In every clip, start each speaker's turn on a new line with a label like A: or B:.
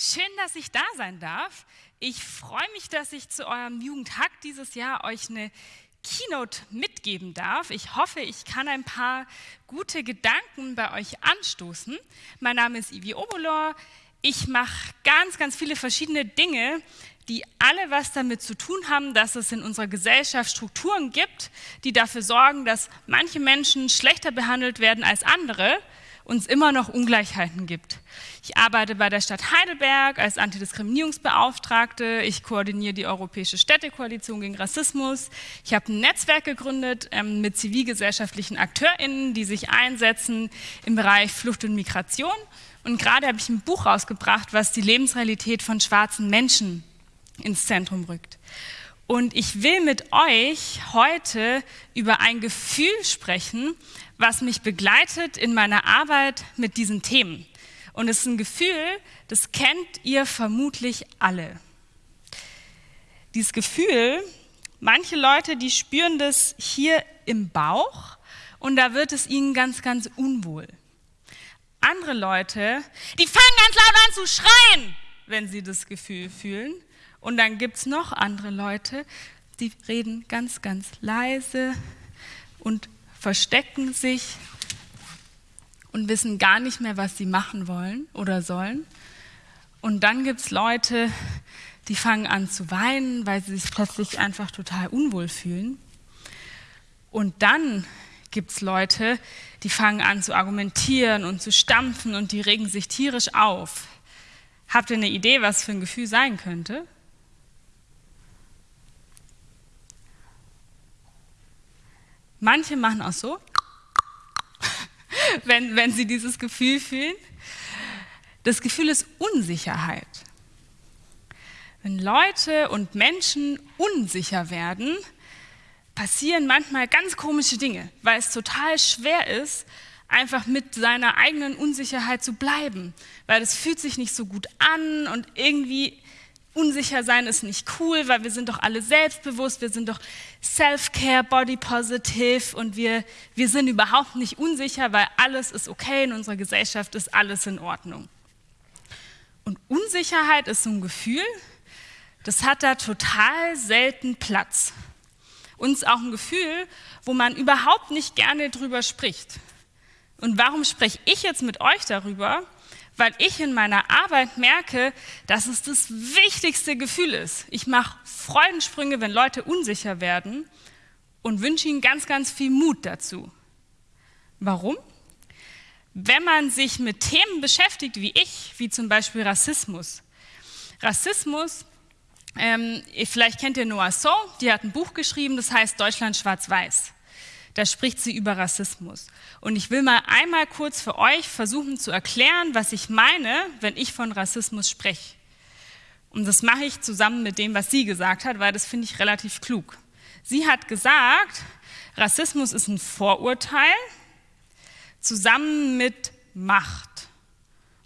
A: Schön, dass ich da sein darf. Ich freue mich, dass ich zu eurem Jugendhack dieses Jahr euch eine Keynote mitgeben darf. Ich hoffe, ich kann ein paar gute Gedanken bei euch anstoßen. Mein Name ist Ivi Obolor. Ich mache ganz, ganz viele verschiedene Dinge, die alle was damit zu tun haben, dass es in unserer Gesellschaft Strukturen gibt, die dafür sorgen, dass manche Menschen schlechter behandelt werden als andere uns immer noch Ungleichheiten gibt. Ich arbeite bei der Stadt Heidelberg als Antidiskriminierungsbeauftragte. Ich koordiniere die Europäische Städtekoalition gegen Rassismus. Ich habe ein Netzwerk gegründet ähm, mit zivilgesellschaftlichen AkteurInnen, die sich einsetzen im Bereich Flucht und Migration. Und gerade habe ich ein Buch rausgebracht, was die Lebensrealität von schwarzen Menschen ins Zentrum rückt. Und ich will mit euch heute über ein Gefühl sprechen, was mich begleitet in meiner Arbeit mit diesen Themen. Und es ist ein Gefühl, das kennt ihr vermutlich alle. Dieses Gefühl, manche Leute, die spüren das hier im Bauch und da wird es ihnen ganz, ganz unwohl. Andere Leute, die fangen ganz laut an zu schreien, wenn sie das Gefühl fühlen. Und dann gibt es noch andere Leute, die reden ganz, ganz leise und verstecken sich und wissen gar nicht mehr, was sie machen wollen oder sollen. Und dann gibt es Leute, die fangen an zu weinen, weil sie sich plötzlich einfach total unwohl fühlen. Und dann gibt es Leute, die fangen an zu argumentieren und zu stampfen und die regen sich tierisch auf. Habt ihr eine Idee, was für ein Gefühl sein könnte? Manche machen auch so, wenn, wenn sie dieses Gefühl fühlen. Das Gefühl ist Unsicherheit. Wenn Leute und Menschen unsicher werden, passieren manchmal ganz komische Dinge, weil es total schwer ist, einfach mit seiner eigenen Unsicherheit zu bleiben, weil es fühlt sich nicht so gut an und irgendwie unsicher sein ist nicht cool, weil wir sind doch alle selbstbewusst, wir sind doch Self-Care, Body Positive und wir, wir sind überhaupt nicht unsicher, weil alles ist okay in unserer Gesellschaft ist alles in Ordnung. Und Unsicherheit ist so ein Gefühl, das hat da total selten Platz. Und ist auch ein Gefühl, wo man überhaupt nicht gerne drüber spricht. Und warum spreche ich jetzt mit euch darüber? Weil ich in meiner Arbeit merke, dass es das wichtigste Gefühl ist. Ich mache Freudensprünge, wenn Leute unsicher werden und wünsche ihnen ganz, ganz viel Mut dazu. Warum? Wenn man sich mit Themen beschäftigt wie ich, wie zum Beispiel Rassismus. Rassismus, ähm, vielleicht kennt ihr Noah So, die hat ein Buch geschrieben, das heißt Deutschland schwarz-weiß da spricht sie über Rassismus. Und ich will mal einmal kurz für euch versuchen zu erklären, was ich meine, wenn ich von Rassismus spreche. Und das mache ich zusammen mit dem, was sie gesagt hat, weil das finde ich relativ klug. Sie hat gesagt, Rassismus ist ein Vorurteil zusammen mit Macht.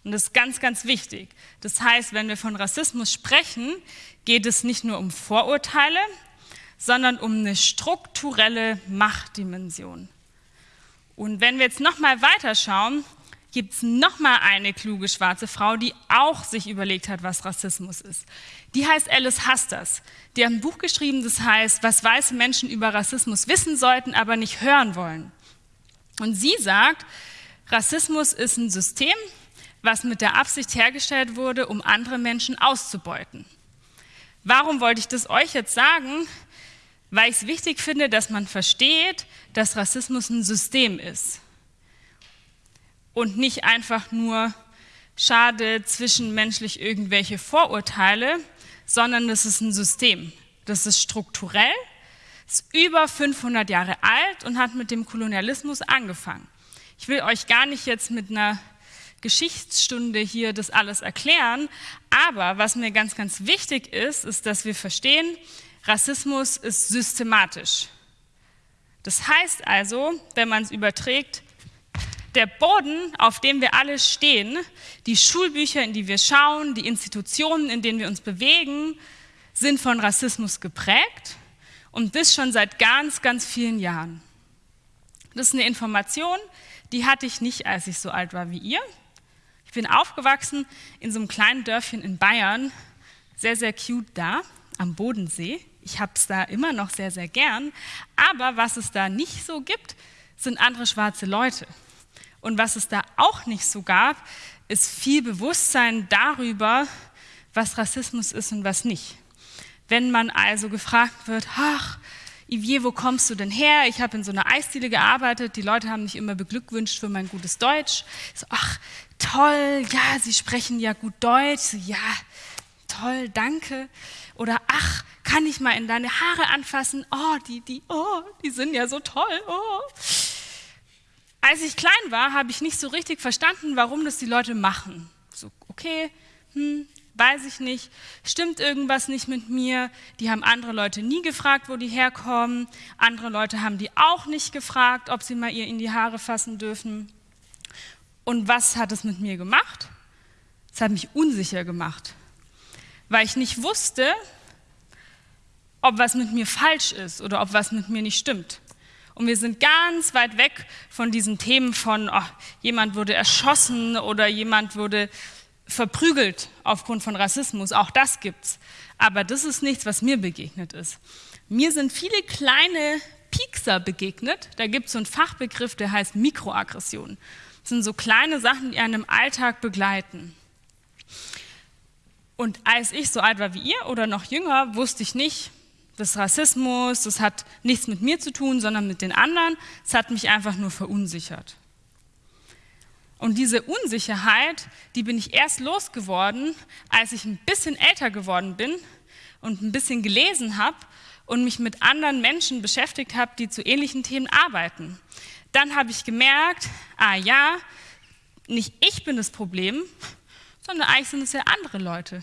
A: Und das ist ganz, ganz wichtig. Das heißt, wenn wir von Rassismus sprechen, geht es nicht nur um Vorurteile, sondern um eine strukturelle Machtdimension. Und wenn wir jetzt nochmal weiterschauen, gibt es nochmal eine kluge schwarze Frau, die auch sich überlegt hat, was Rassismus ist. Die heißt Alice Hasters. Die hat ein Buch geschrieben, das heißt, was weiße Menschen über Rassismus wissen sollten, aber nicht hören wollen. Und sie sagt, Rassismus ist ein System, was mit der Absicht hergestellt wurde, um andere Menschen auszubeuten. Warum wollte ich das euch jetzt sagen? Weil ich es wichtig finde, dass man versteht, dass Rassismus ein System ist und nicht einfach nur schade zwischenmenschlich irgendwelche Vorurteile, sondern das ist ein System. Das ist strukturell, ist über 500 Jahre alt und hat mit dem Kolonialismus angefangen. Ich will euch gar nicht jetzt mit einer Geschichtsstunde hier das alles erklären, aber was mir ganz, ganz wichtig ist, ist, dass wir verstehen, Rassismus ist systematisch. Das heißt also, wenn man es überträgt, der Boden, auf dem wir alle stehen, die Schulbücher, in die wir schauen, die Institutionen, in denen wir uns bewegen, sind von Rassismus geprägt und das schon seit ganz, ganz vielen Jahren. Das ist eine Information, die hatte ich nicht, als ich so alt war wie ihr. Ich bin aufgewachsen in so einem kleinen Dörfchen in Bayern, sehr, sehr cute da, am Bodensee. Ich habe es da immer noch sehr, sehr gern. Aber was es da nicht so gibt, sind andere schwarze Leute. Und was es da auch nicht so gab, ist viel Bewusstsein darüber, was Rassismus ist und was nicht. Wenn man also gefragt wird, ach, Ivier, wo kommst du denn her? Ich habe in so einer Eisdiele gearbeitet, die Leute haben mich immer beglückwünscht für mein gutes Deutsch. So, ach, toll, ja, Sie sprechen ja gut Deutsch. Ja, toll, danke. Oder ach, kann ich mal in deine Haare anfassen? Oh, die, die, oh, die sind ja so toll. Oh. Als ich klein war, habe ich nicht so richtig verstanden, warum das die Leute machen. So, okay, hm, weiß ich nicht, stimmt irgendwas nicht mit mir. Die haben andere Leute nie gefragt, wo die herkommen. Andere Leute haben die auch nicht gefragt, ob sie mal ihr in die Haare fassen dürfen. Und was hat es mit mir gemacht? Es hat mich unsicher gemacht, weil ich nicht wusste, ob was mit mir falsch ist oder ob was mit mir nicht stimmt. Und wir sind ganz weit weg von diesen Themen von, oh, jemand wurde erschossen oder jemand wurde verprügelt aufgrund von Rassismus. Auch das gibt's. Aber das ist nichts, was mir begegnet ist. Mir sind viele kleine Piekser begegnet. Da gibt es so einen Fachbegriff, der heißt Mikroaggression. Das sind so kleine Sachen, die einen im Alltag begleiten. Und als ich so alt war wie ihr oder noch jünger, wusste ich nicht, das Rassismus, das hat nichts mit mir zu tun, sondern mit den anderen. Es hat mich einfach nur verunsichert. Und diese Unsicherheit, die bin ich erst losgeworden, als ich ein bisschen älter geworden bin und ein bisschen gelesen habe und mich mit anderen Menschen beschäftigt habe, die zu ähnlichen Themen arbeiten. Dann habe ich gemerkt, ah ja, nicht ich bin das Problem, sondern eigentlich sind es ja andere Leute.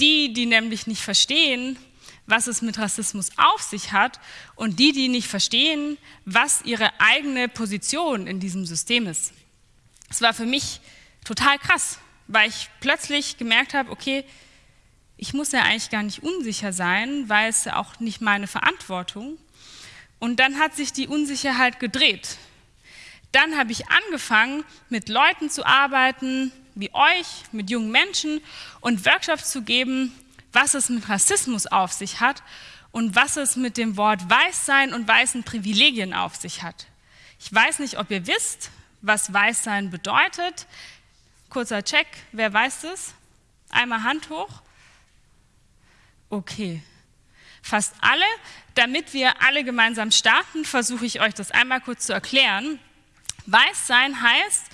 A: Die, die nämlich nicht verstehen, was es mit Rassismus auf sich hat und die, die nicht verstehen, was ihre eigene Position in diesem System ist. Es war für mich total krass, weil ich plötzlich gemerkt habe, okay, ich muss ja eigentlich gar nicht unsicher sein, weil es ja auch nicht meine Verantwortung. Und dann hat sich die Unsicherheit gedreht. Dann habe ich angefangen, mit Leuten zu arbeiten, wie euch, mit jungen Menschen und Workshops zu geben, was es mit Rassismus auf sich hat und was es mit dem Wort Weißsein und weißen Privilegien auf sich hat. Ich weiß nicht, ob ihr wisst, was Weißsein bedeutet. Kurzer Check, wer weiß es? Einmal Hand hoch. Okay, fast alle. Damit wir alle gemeinsam starten, versuche ich euch das einmal kurz zu erklären. Weißsein heißt,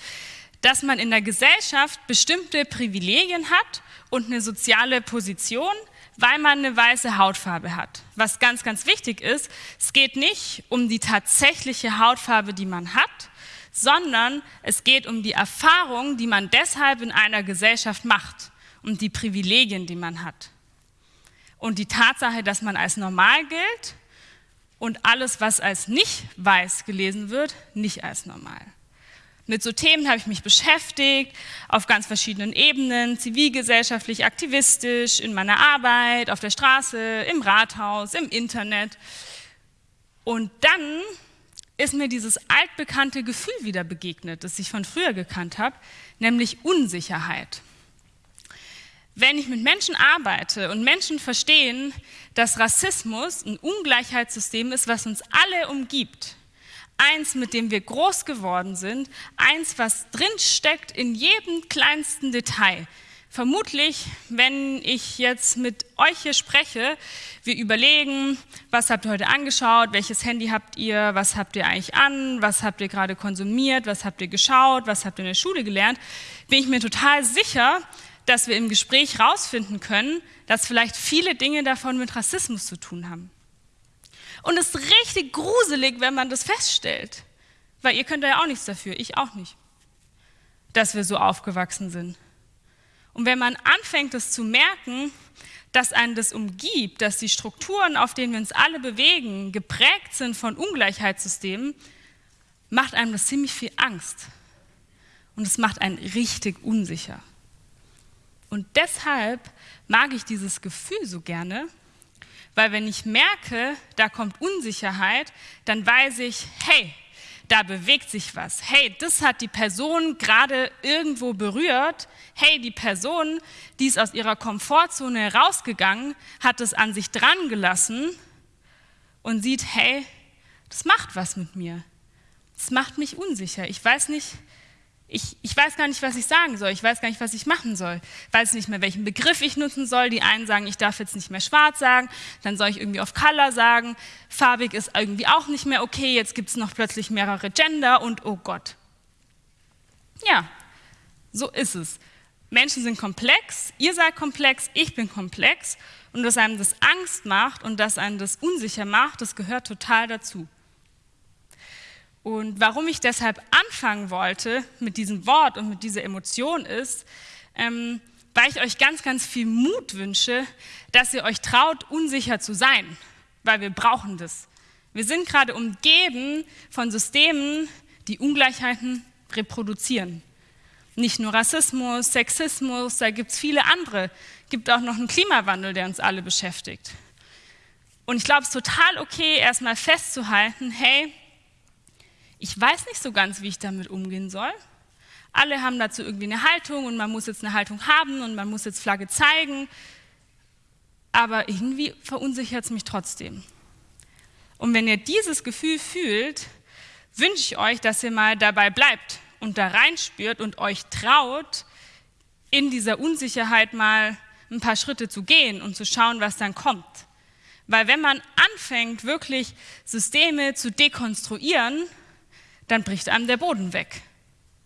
A: dass man in der Gesellschaft bestimmte Privilegien hat und eine soziale Position, weil man eine weiße Hautfarbe hat. Was ganz, ganz wichtig ist, es geht nicht um die tatsächliche Hautfarbe, die man hat, sondern es geht um die Erfahrung, die man deshalb in einer Gesellschaft macht und die Privilegien, die man hat. Und die Tatsache, dass man als normal gilt und alles, was als nicht weiß gelesen wird, nicht als normal. Mit so Themen habe ich mich beschäftigt, auf ganz verschiedenen Ebenen, zivilgesellschaftlich, aktivistisch, in meiner Arbeit, auf der Straße, im Rathaus, im Internet. Und dann ist mir dieses altbekannte Gefühl wieder begegnet, das ich von früher gekannt habe, nämlich Unsicherheit. Wenn ich mit Menschen arbeite und Menschen verstehen, dass Rassismus ein Ungleichheitssystem ist, was uns alle umgibt, eins, mit dem wir groß geworden sind, eins, was drinsteckt in jedem kleinsten Detail. Vermutlich, wenn ich jetzt mit euch hier spreche, wir überlegen, was habt ihr heute angeschaut, welches Handy habt ihr, was habt ihr eigentlich an, was habt ihr gerade konsumiert, was habt ihr geschaut, was habt ihr in der Schule gelernt, bin ich mir total sicher, dass wir im Gespräch herausfinden können, dass vielleicht viele Dinge davon mit Rassismus zu tun haben. Und es ist richtig gruselig, wenn man das feststellt. Weil ihr könnt ja auch nichts dafür, ich auch nicht, dass wir so aufgewachsen sind. Und wenn man anfängt, das zu merken, dass einen das umgibt, dass die Strukturen, auf denen wir uns alle bewegen, geprägt sind von Ungleichheitssystemen, macht einem das ziemlich viel Angst. Und es macht einen richtig unsicher. Und deshalb mag ich dieses Gefühl so gerne, weil wenn ich merke, da kommt Unsicherheit, dann weiß ich, hey, da bewegt sich was. Hey, das hat die Person gerade irgendwo berührt. Hey, die Person, die ist aus ihrer Komfortzone rausgegangen, hat es an sich dran gelassen und sieht, hey, das macht was mit mir. Das macht mich unsicher. Ich weiß nicht, ich, ich, weiß gar nicht, was ich sagen soll. Ich weiß gar nicht, was ich machen soll. Ich weiß nicht mehr, welchen Begriff ich nutzen soll. Die einen sagen, ich darf jetzt nicht mehr schwarz sagen. Dann soll ich irgendwie auf Color sagen. Farbig ist irgendwie auch nicht mehr okay. Jetzt gibt es noch plötzlich mehrere Gender und oh Gott. Ja, so ist es. Menschen sind komplex, ihr seid komplex, ich bin komplex. Und dass einem das Angst macht und dass einem das unsicher macht, das gehört total dazu. Und warum ich deshalb anfangen wollte mit diesem Wort und mit dieser Emotion ist, ähm, weil ich euch ganz, ganz viel Mut wünsche, dass ihr euch traut, unsicher zu sein, weil wir brauchen das. Wir sind gerade umgeben von Systemen, die Ungleichheiten reproduzieren. Nicht nur Rassismus, Sexismus, da gibt es viele andere. Gibt auch noch einen Klimawandel, der uns alle beschäftigt. Und ich glaube, es ist total okay, erstmal festzuhalten, hey, ich weiß nicht so ganz, wie ich damit umgehen soll. Alle haben dazu irgendwie eine Haltung und man muss jetzt eine Haltung haben und man muss jetzt Flagge zeigen. Aber irgendwie verunsichert es mich trotzdem. Und wenn ihr dieses Gefühl fühlt, wünsche ich euch, dass ihr mal dabei bleibt und da reinspürt und euch traut, in dieser Unsicherheit mal ein paar Schritte zu gehen und zu schauen, was dann kommt. Weil wenn man anfängt, wirklich Systeme zu dekonstruieren, dann bricht einem der Boden weg.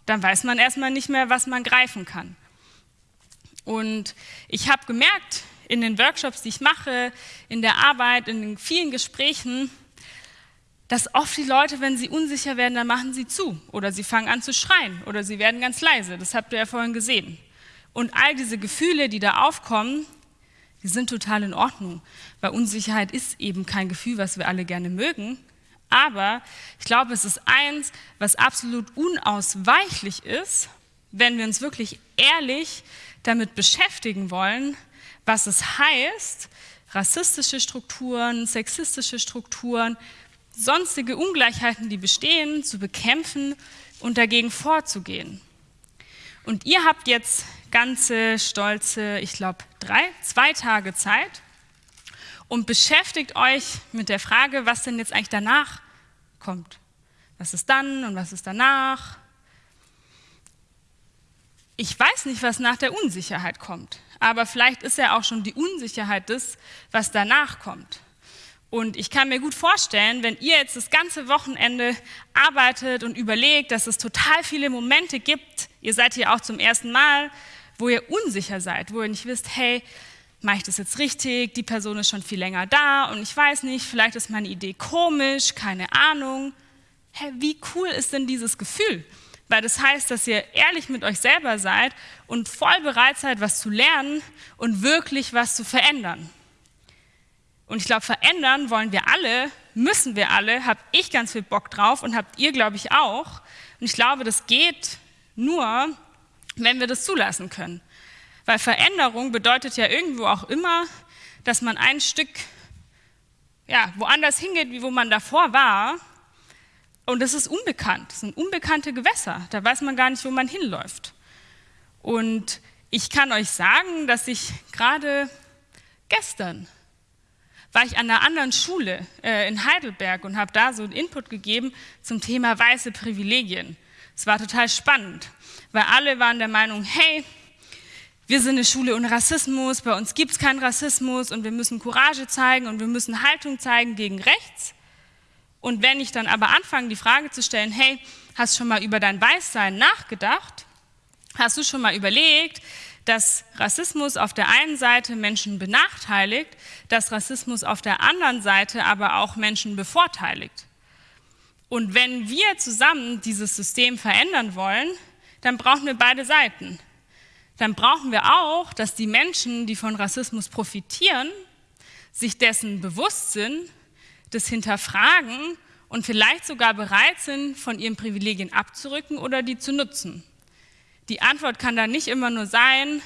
A: Dann weiß man erstmal nicht mehr, was man greifen kann. Und ich habe gemerkt, in den Workshops, die ich mache, in der Arbeit, in den vielen Gesprächen, dass oft die Leute, wenn sie unsicher werden, dann machen sie zu oder sie fangen an zu schreien oder sie werden ganz leise. Das habt ihr ja vorhin gesehen. Und all diese Gefühle, die da aufkommen, die sind total in Ordnung, weil Unsicherheit ist eben kein Gefühl, was wir alle gerne mögen, aber ich glaube, es ist eins, was absolut unausweichlich ist, wenn wir uns wirklich ehrlich damit beschäftigen wollen, was es heißt, rassistische Strukturen, sexistische Strukturen, sonstige Ungleichheiten, die bestehen, zu bekämpfen und dagegen vorzugehen. Und ihr habt jetzt ganze stolze, ich glaube, drei, zwei Tage Zeit, und beschäftigt euch mit der Frage, was denn jetzt eigentlich danach kommt. Was ist dann und was ist danach? Ich weiß nicht, was nach der Unsicherheit kommt, aber vielleicht ist ja auch schon die Unsicherheit das, was danach kommt. Und ich kann mir gut vorstellen, wenn ihr jetzt das ganze Wochenende arbeitet und überlegt, dass es total viele Momente gibt, ihr seid hier auch zum ersten Mal, wo ihr unsicher seid, wo ihr nicht wisst, hey, mache ich das jetzt richtig? Die Person ist schon viel länger da und ich weiß nicht, vielleicht ist meine Idee komisch, keine Ahnung. Hä, wie cool ist denn dieses Gefühl? Weil das heißt, dass ihr ehrlich mit euch selber seid und voll bereit seid, was zu lernen und wirklich was zu verändern. Und ich glaube, verändern wollen wir alle, müssen wir alle, habe ich ganz viel Bock drauf und habt ihr, glaube ich, auch. Und ich glaube, das geht nur, wenn wir das zulassen können. Weil Veränderung bedeutet ja irgendwo auch immer, dass man ein Stück ja, woanders hingeht, wie wo man davor war. Und das ist unbekannt. Das sind unbekannte Gewässer. Da weiß man gar nicht, wo man hinläuft. Und ich kann euch sagen, dass ich gerade gestern war ich an einer anderen Schule äh, in Heidelberg und habe da so einen Input gegeben zum Thema weiße Privilegien. Es war total spannend, weil alle waren der Meinung, hey, wir sind eine Schule ohne Rassismus, bei uns gibt es keinen Rassismus und wir müssen Courage zeigen und wir müssen Haltung zeigen gegen rechts. Und wenn ich dann aber anfange, die Frage zu stellen, hey, hast du schon mal über dein Weißsein nachgedacht? Hast du schon mal überlegt, dass Rassismus auf der einen Seite Menschen benachteiligt, dass Rassismus auf der anderen Seite aber auch Menschen bevorteiligt? Und wenn wir zusammen dieses System verändern wollen, dann brauchen wir beide Seiten dann brauchen wir auch, dass die Menschen, die von Rassismus profitieren, sich dessen bewusst sind, das hinterfragen und vielleicht sogar bereit sind, von ihren Privilegien abzurücken oder die zu nutzen. Die Antwort kann da nicht immer nur sein,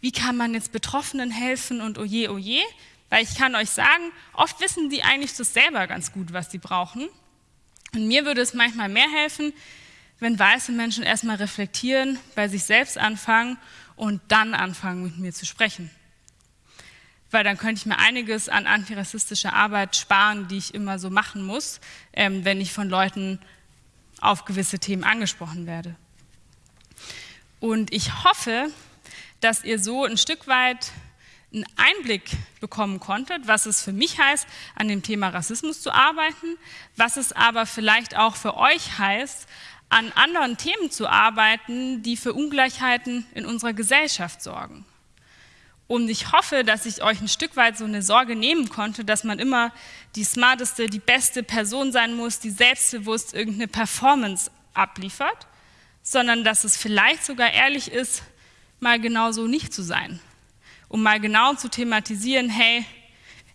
A: wie kann man jetzt Betroffenen helfen und oje, oje, weil ich kann euch sagen, oft wissen die eigentlich das selber ganz gut, was sie brauchen. Und mir würde es manchmal mehr helfen, wenn weiße Menschen erstmal reflektieren, bei sich selbst anfangen und dann anfangen, mit mir zu sprechen. Weil dann könnte ich mir einiges an antirassistischer Arbeit sparen, die ich immer so machen muss, ähm, wenn ich von Leuten auf gewisse Themen angesprochen werde. Und ich hoffe, dass ihr so ein Stück weit einen Einblick bekommen konntet, was es für mich heißt, an dem Thema Rassismus zu arbeiten, was es aber vielleicht auch für euch heißt, an anderen Themen zu arbeiten, die für Ungleichheiten in unserer Gesellschaft sorgen. Und ich hoffe, dass ich euch ein Stück weit so eine Sorge nehmen konnte, dass man immer die smarteste, die beste Person sein muss, die selbstbewusst irgendeine Performance abliefert, sondern dass es vielleicht sogar ehrlich ist, mal genau so nicht zu sein. Um mal genau zu thematisieren, hey,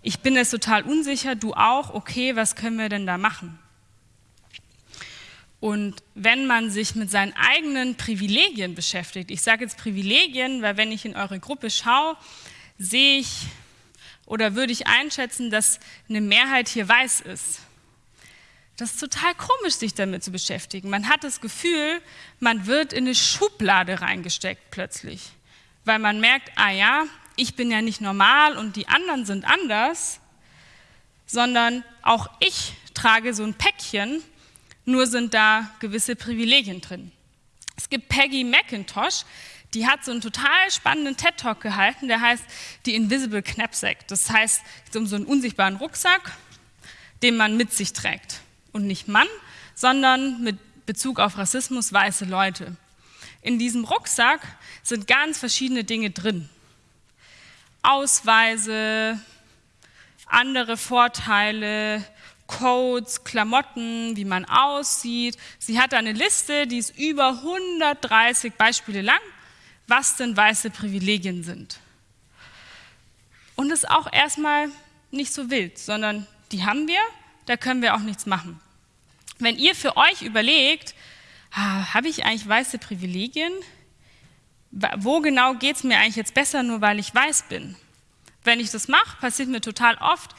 A: ich bin jetzt total unsicher, du auch, okay, was können wir denn da machen? Und wenn man sich mit seinen eigenen Privilegien beschäftigt, ich sage jetzt Privilegien, weil wenn ich in eure Gruppe schaue, sehe ich oder würde ich einschätzen, dass eine Mehrheit hier weiß ist. Das ist total komisch, sich damit zu beschäftigen. Man hat das Gefühl, man wird in eine Schublade reingesteckt plötzlich, weil man merkt, ah ja, ich bin ja nicht normal und die anderen sind anders, sondern auch ich trage so ein Päckchen nur sind da gewisse Privilegien drin. Es gibt Peggy McIntosh, die hat so einen total spannenden TED-Talk gehalten, der heißt die Invisible Knapsack. Das heißt, es geht um so einen unsichtbaren Rucksack, den man mit sich trägt. Und nicht Mann, sondern mit Bezug auf Rassismus weiße Leute. In diesem Rucksack sind ganz verschiedene Dinge drin. Ausweise, andere Vorteile, Codes, Klamotten, wie man aussieht. Sie hat eine Liste, die ist über 130 Beispiele lang, was denn weiße Privilegien sind. Und ist auch erstmal nicht so wild, sondern die haben wir, da können wir auch nichts machen. Wenn ihr für euch überlegt, habe ich eigentlich weiße Privilegien? Wo genau geht es mir eigentlich jetzt besser, nur weil ich weiß bin? Wenn ich das mache, passiert mir total oft,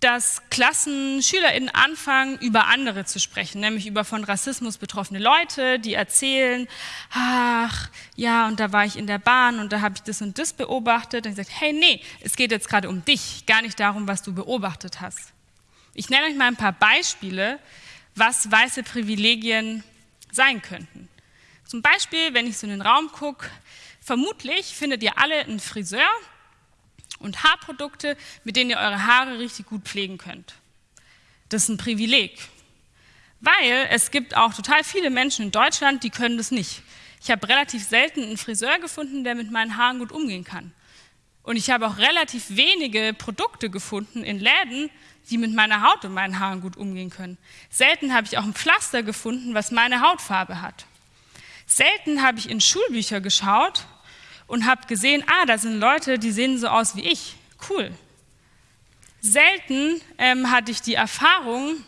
A: dass Klassen, SchülerInnen anfangen, über andere zu sprechen, nämlich über von Rassismus betroffene Leute, die erzählen, ach, ja, und da war ich in der Bahn und da habe ich das und das beobachtet. Und ich sage, hey, nee, es geht jetzt gerade um dich, gar nicht darum, was du beobachtet hast. Ich nenne euch mal ein paar Beispiele, was weiße Privilegien sein könnten. Zum Beispiel, wenn ich so in den Raum gucke, vermutlich findet ihr alle einen Friseur, und Haarprodukte, mit denen ihr eure Haare richtig gut pflegen könnt. Das ist ein Privileg, weil es gibt auch total viele Menschen in Deutschland, die können das nicht. Ich habe relativ selten einen Friseur gefunden, der mit meinen Haaren gut umgehen kann. Und ich habe auch relativ wenige Produkte gefunden in Läden, die mit meiner Haut und meinen Haaren gut umgehen können. Selten habe ich auch ein Pflaster gefunden, was meine Hautfarbe hat. Selten habe ich in Schulbücher geschaut und habe gesehen, ah, da sind Leute, die sehen so aus wie ich. Cool. Selten ähm, hatte ich die Erfahrung,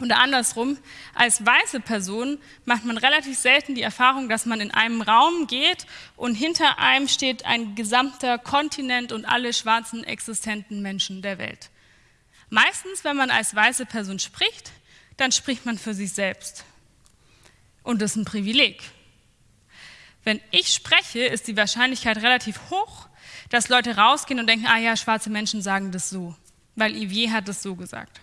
A: oder andersrum, als weiße Person macht man relativ selten die Erfahrung, dass man in einem Raum geht und hinter einem steht ein gesamter Kontinent und alle schwarzen existenten Menschen der Welt. Meistens, wenn man als weiße Person spricht, dann spricht man für sich selbst. Und das ist ein Privileg. Wenn ich spreche, ist die Wahrscheinlichkeit relativ hoch, dass Leute rausgehen und denken, ah ja, schwarze Menschen sagen das so, weil Ivier hat das so gesagt.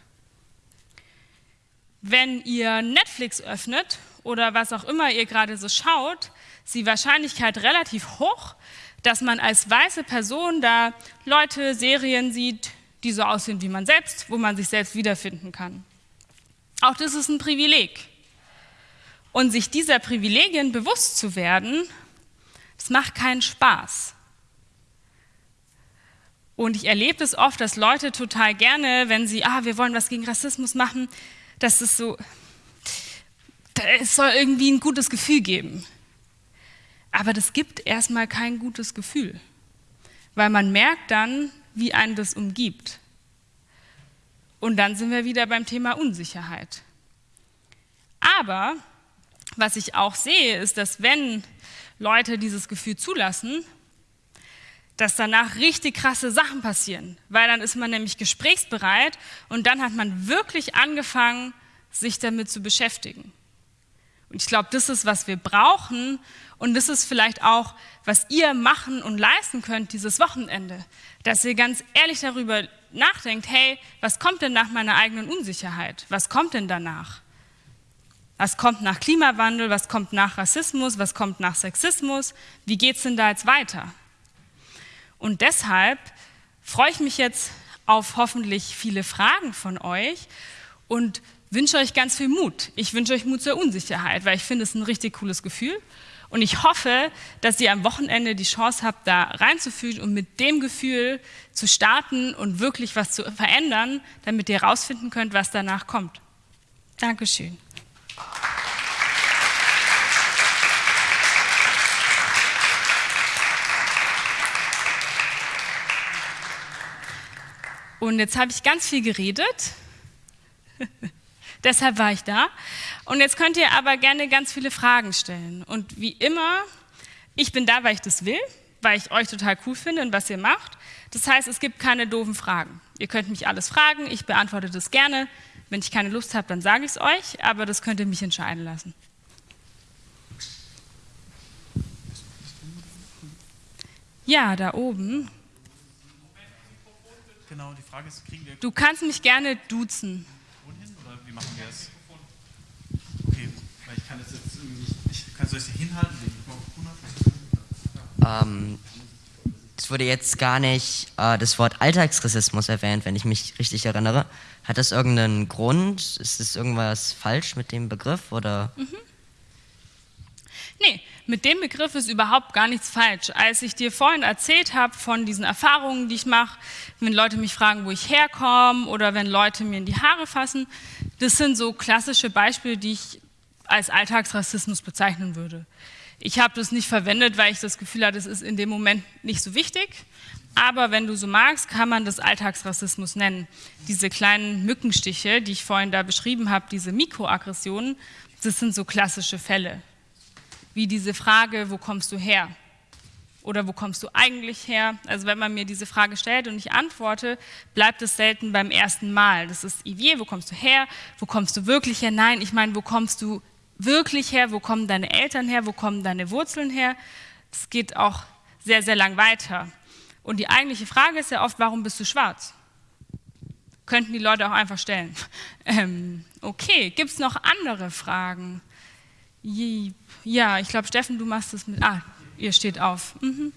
A: Wenn ihr Netflix öffnet oder was auch immer ihr gerade so schaut, ist die Wahrscheinlichkeit relativ hoch, dass man als weiße Person da Leute, Serien sieht, die so aussehen wie man selbst, wo man sich selbst wiederfinden kann. Auch das ist ein Privileg. Und sich dieser Privilegien bewusst zu werden, das macht keinen Spaß. Und ich erlebe es oft, dass Leute total gerne, wenn sie, ah, wir wollen was gegen Rassismus machen, dass es so, es soll irgendwie ein gutes Gefühl geben. Aber das gibt erstmal kein gutes Gefühl, weil man merkt dann, wie einen das umgibt. Und dann sind wir wieder beim Thema Unsicherheit. Aber was ich auch sehe, ist, dass wenn Leute dieses Gefühl zulassen, dass danach richtig krasse Sachen passieren, weil dann ist man nämlich gesprächsbereit und dann hat man wirklich angefangen, sich damit zu beschäftigen. Und ich glaube, das ist, was wir brauchen und das ist vielleicht auch, was ihr machen und leisten könnt dieses Wochenende, dass ihr ganz ehrlich darüber nachdenkt, hey, was kommt denn nach meiner eigenen Unsicherheit? Was kommt denn danach? Was kommt nach Klimawandel? Was kommt nach Rassismus? Was kommt nach Sexismus? Wie geht es denn da jetzt weiter? Und deshalb freue ich mich jetzt auf hoffentlich viele Fragen von euch und wünsche euch ganz viel Mut. Ich wünsche euch Mut zur Unsicherheit, weil ich finde es ein richtig cooles Gefühl. Und ich hoffe, dass ihr am Wochenende die Chance habt, da reinzufühlen und mit dem Gefühl zu starten und wirklich was zu verändern, damit ihr herausfinden könnt, was danach kommt. Dankeschön. Und jetzt habe ich ganz viel geredet. Deshalb war ich da. Und jetzt könnt ihr aber gerne ganz viele Fragen stellen. Und wie immer, ich bin da, weil ich das will, weil ich euch total cool finde und was ihr macht. Das heißt, es gibt keine doofen Fragen. Ihr könnt mich alles fragen, ich beantworte das gerne. Wenn ich keine Lust habe, dann sage ich es euch, aber das könnt ihr mich entscheiden lassen. Ja, da oben. Genau, die Frage ist, kriegen wir. Du kannst mich gerne duzen
B: machen wir es? Okay, weil ich kann das jetzt irgendwie nicht. Ich, kannst du das hier hinhalten,
C: ähm, Es wurde jetzt gar nicht äh, das Wort Alltagsrassismus erwähnt, wenn ich mich richtig erinnere. Hat das irgendeinen Grund? Ist das irgendwas falsch mit dem Begriff oder? Mhm.
A: Nee, mit dem Begriff ist überhaupt gar nichts falsch. Als ich dir vorhin erzählt habe von diesen Erfahrungen, die ich mache, wenn Leute mich fragen, wo ich herkomme oder wenn Leute mir in die Haare fassen, das sind so klassische Beispiele, die ich als Alltagsrassismus bezeichnen würde. Ich habe das nicht verwendet, weil ich das Gefühl hatte, es ist in dem Moment nicht so wichtig. Aber wenn du so magst, kann man das Alltagsrassismus nennen. Diese kleinen Mückenstiche, die ich vorhin da beschrieben habe, diese Mikroaggressionen, das sind so klassische Fälle. Wie diese Frage, wo kommst du her? oder wo kommst du eigentlich her? Also wenn man mir diese Frage stellt und ich antworte, bleibt es selten beim ersten Mal. Das ist Ivier, wo kommst du her? Wo kommst du wirklich her? Nein, ich meine, wo kommst du wirklich her? Wo kommen deine Eltern her? Wo kommen deine Wurzeln her? Das geht auch sehr, sehr lang weiter. Und die eigentliche Frage ist ja oft, warum bist du schwarz? Könnten die Leute auch einfach stellen. Ähm, okay, gibt es noch andere Fragen? Ja, ich glaube, Steffen, du machst das mit. Ah, ihr steht auf. Mhm.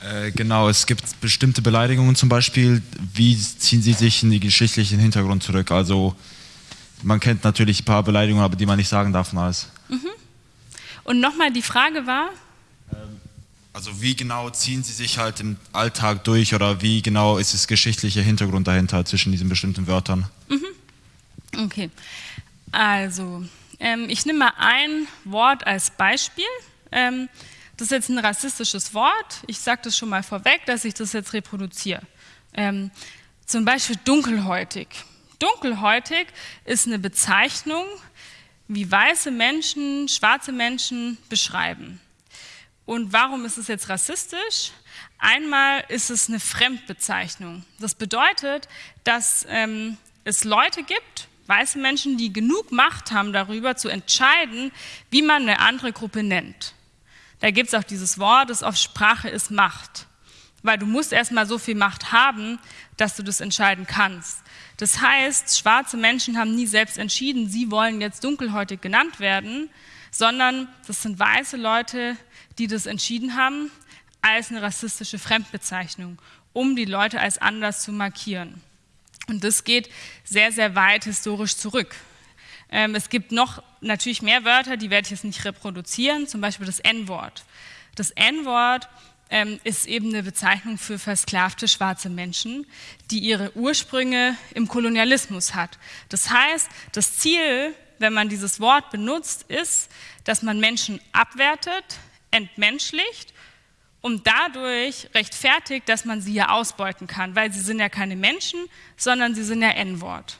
B: Äh, genau, es gibt bestimmte Beleidigungen zum Beispiel. Wie ziehen sie sich in den geschichtlichen Hintergrund zurück? Also man kennt natürlich ein paar Beleidigungen, aber die man nicht sagen darf und alles. Mhm.
A: Und nochmal, die Frage war?
B: Ähm, also wie genau ziehen sie sich halt im Alltag durch oder wie genau ist das geschichtliche Hintergrund dahinter zwischen diesen bestimmten Wörtern?
A: Mhm. Okay, also ähm, ich nehme mal ein Wort als Beispiel. Ähm, das ist jetzt ein rassistisches Wort. Ich sage das schon mal vorweg, dass ich das jetzt reproduziere. Ähm, zum Beispiel dunkelhäutig. Dunkelhäutig ist eine Bezeichnung, wie weiße Menschen, schwarze Menschen beschreiben. Und warum ist es jetzt rassistisch? Einmal ist es eine Fremdbezeichnung. Das bedeutet, dass ähm, es Leute gibt, weiße Menschen, die genug Macht haben darüber zu entscheiden, wie man eine andere Gruppe nennt. Da gibt es auch dieses Wort, das auf Sprache ist Macht. Weil du musst erstmal so viel Macht haben, dass du das entscheiden kannst. Das heißt, schwarze Menschen haben nie selbst entschieden, sie wollen jetzt dunkelhäutig genannt werden, sondern das sind weiße Leute, die das entschieden haben als eine rassistische Fremdbezeichnung, um die Leute als anders zu markieren. Und das geht sehr, sehr weit historisch zurück. Ähm, es gibt noch natürlich mehr Wörter, die werde ich jetzt nicht reproduzieren, zum Beispiel das N-Wort. Das N-Wort ähm, ist eben eine Bezeichnung für versklavte schwarze Menschen, die ihre Ursprünge im Kolonialismus hat. Das heißt, das Ziel, wenn man dieses Wort benutzt, ist, dass man Menschen abwertet, entmenschlicht und dadurch rechtfertigt, dass man sie ja ausbeuten kann, weil sie sind ja keine Menschen, sondern sie sind ja N-Wort.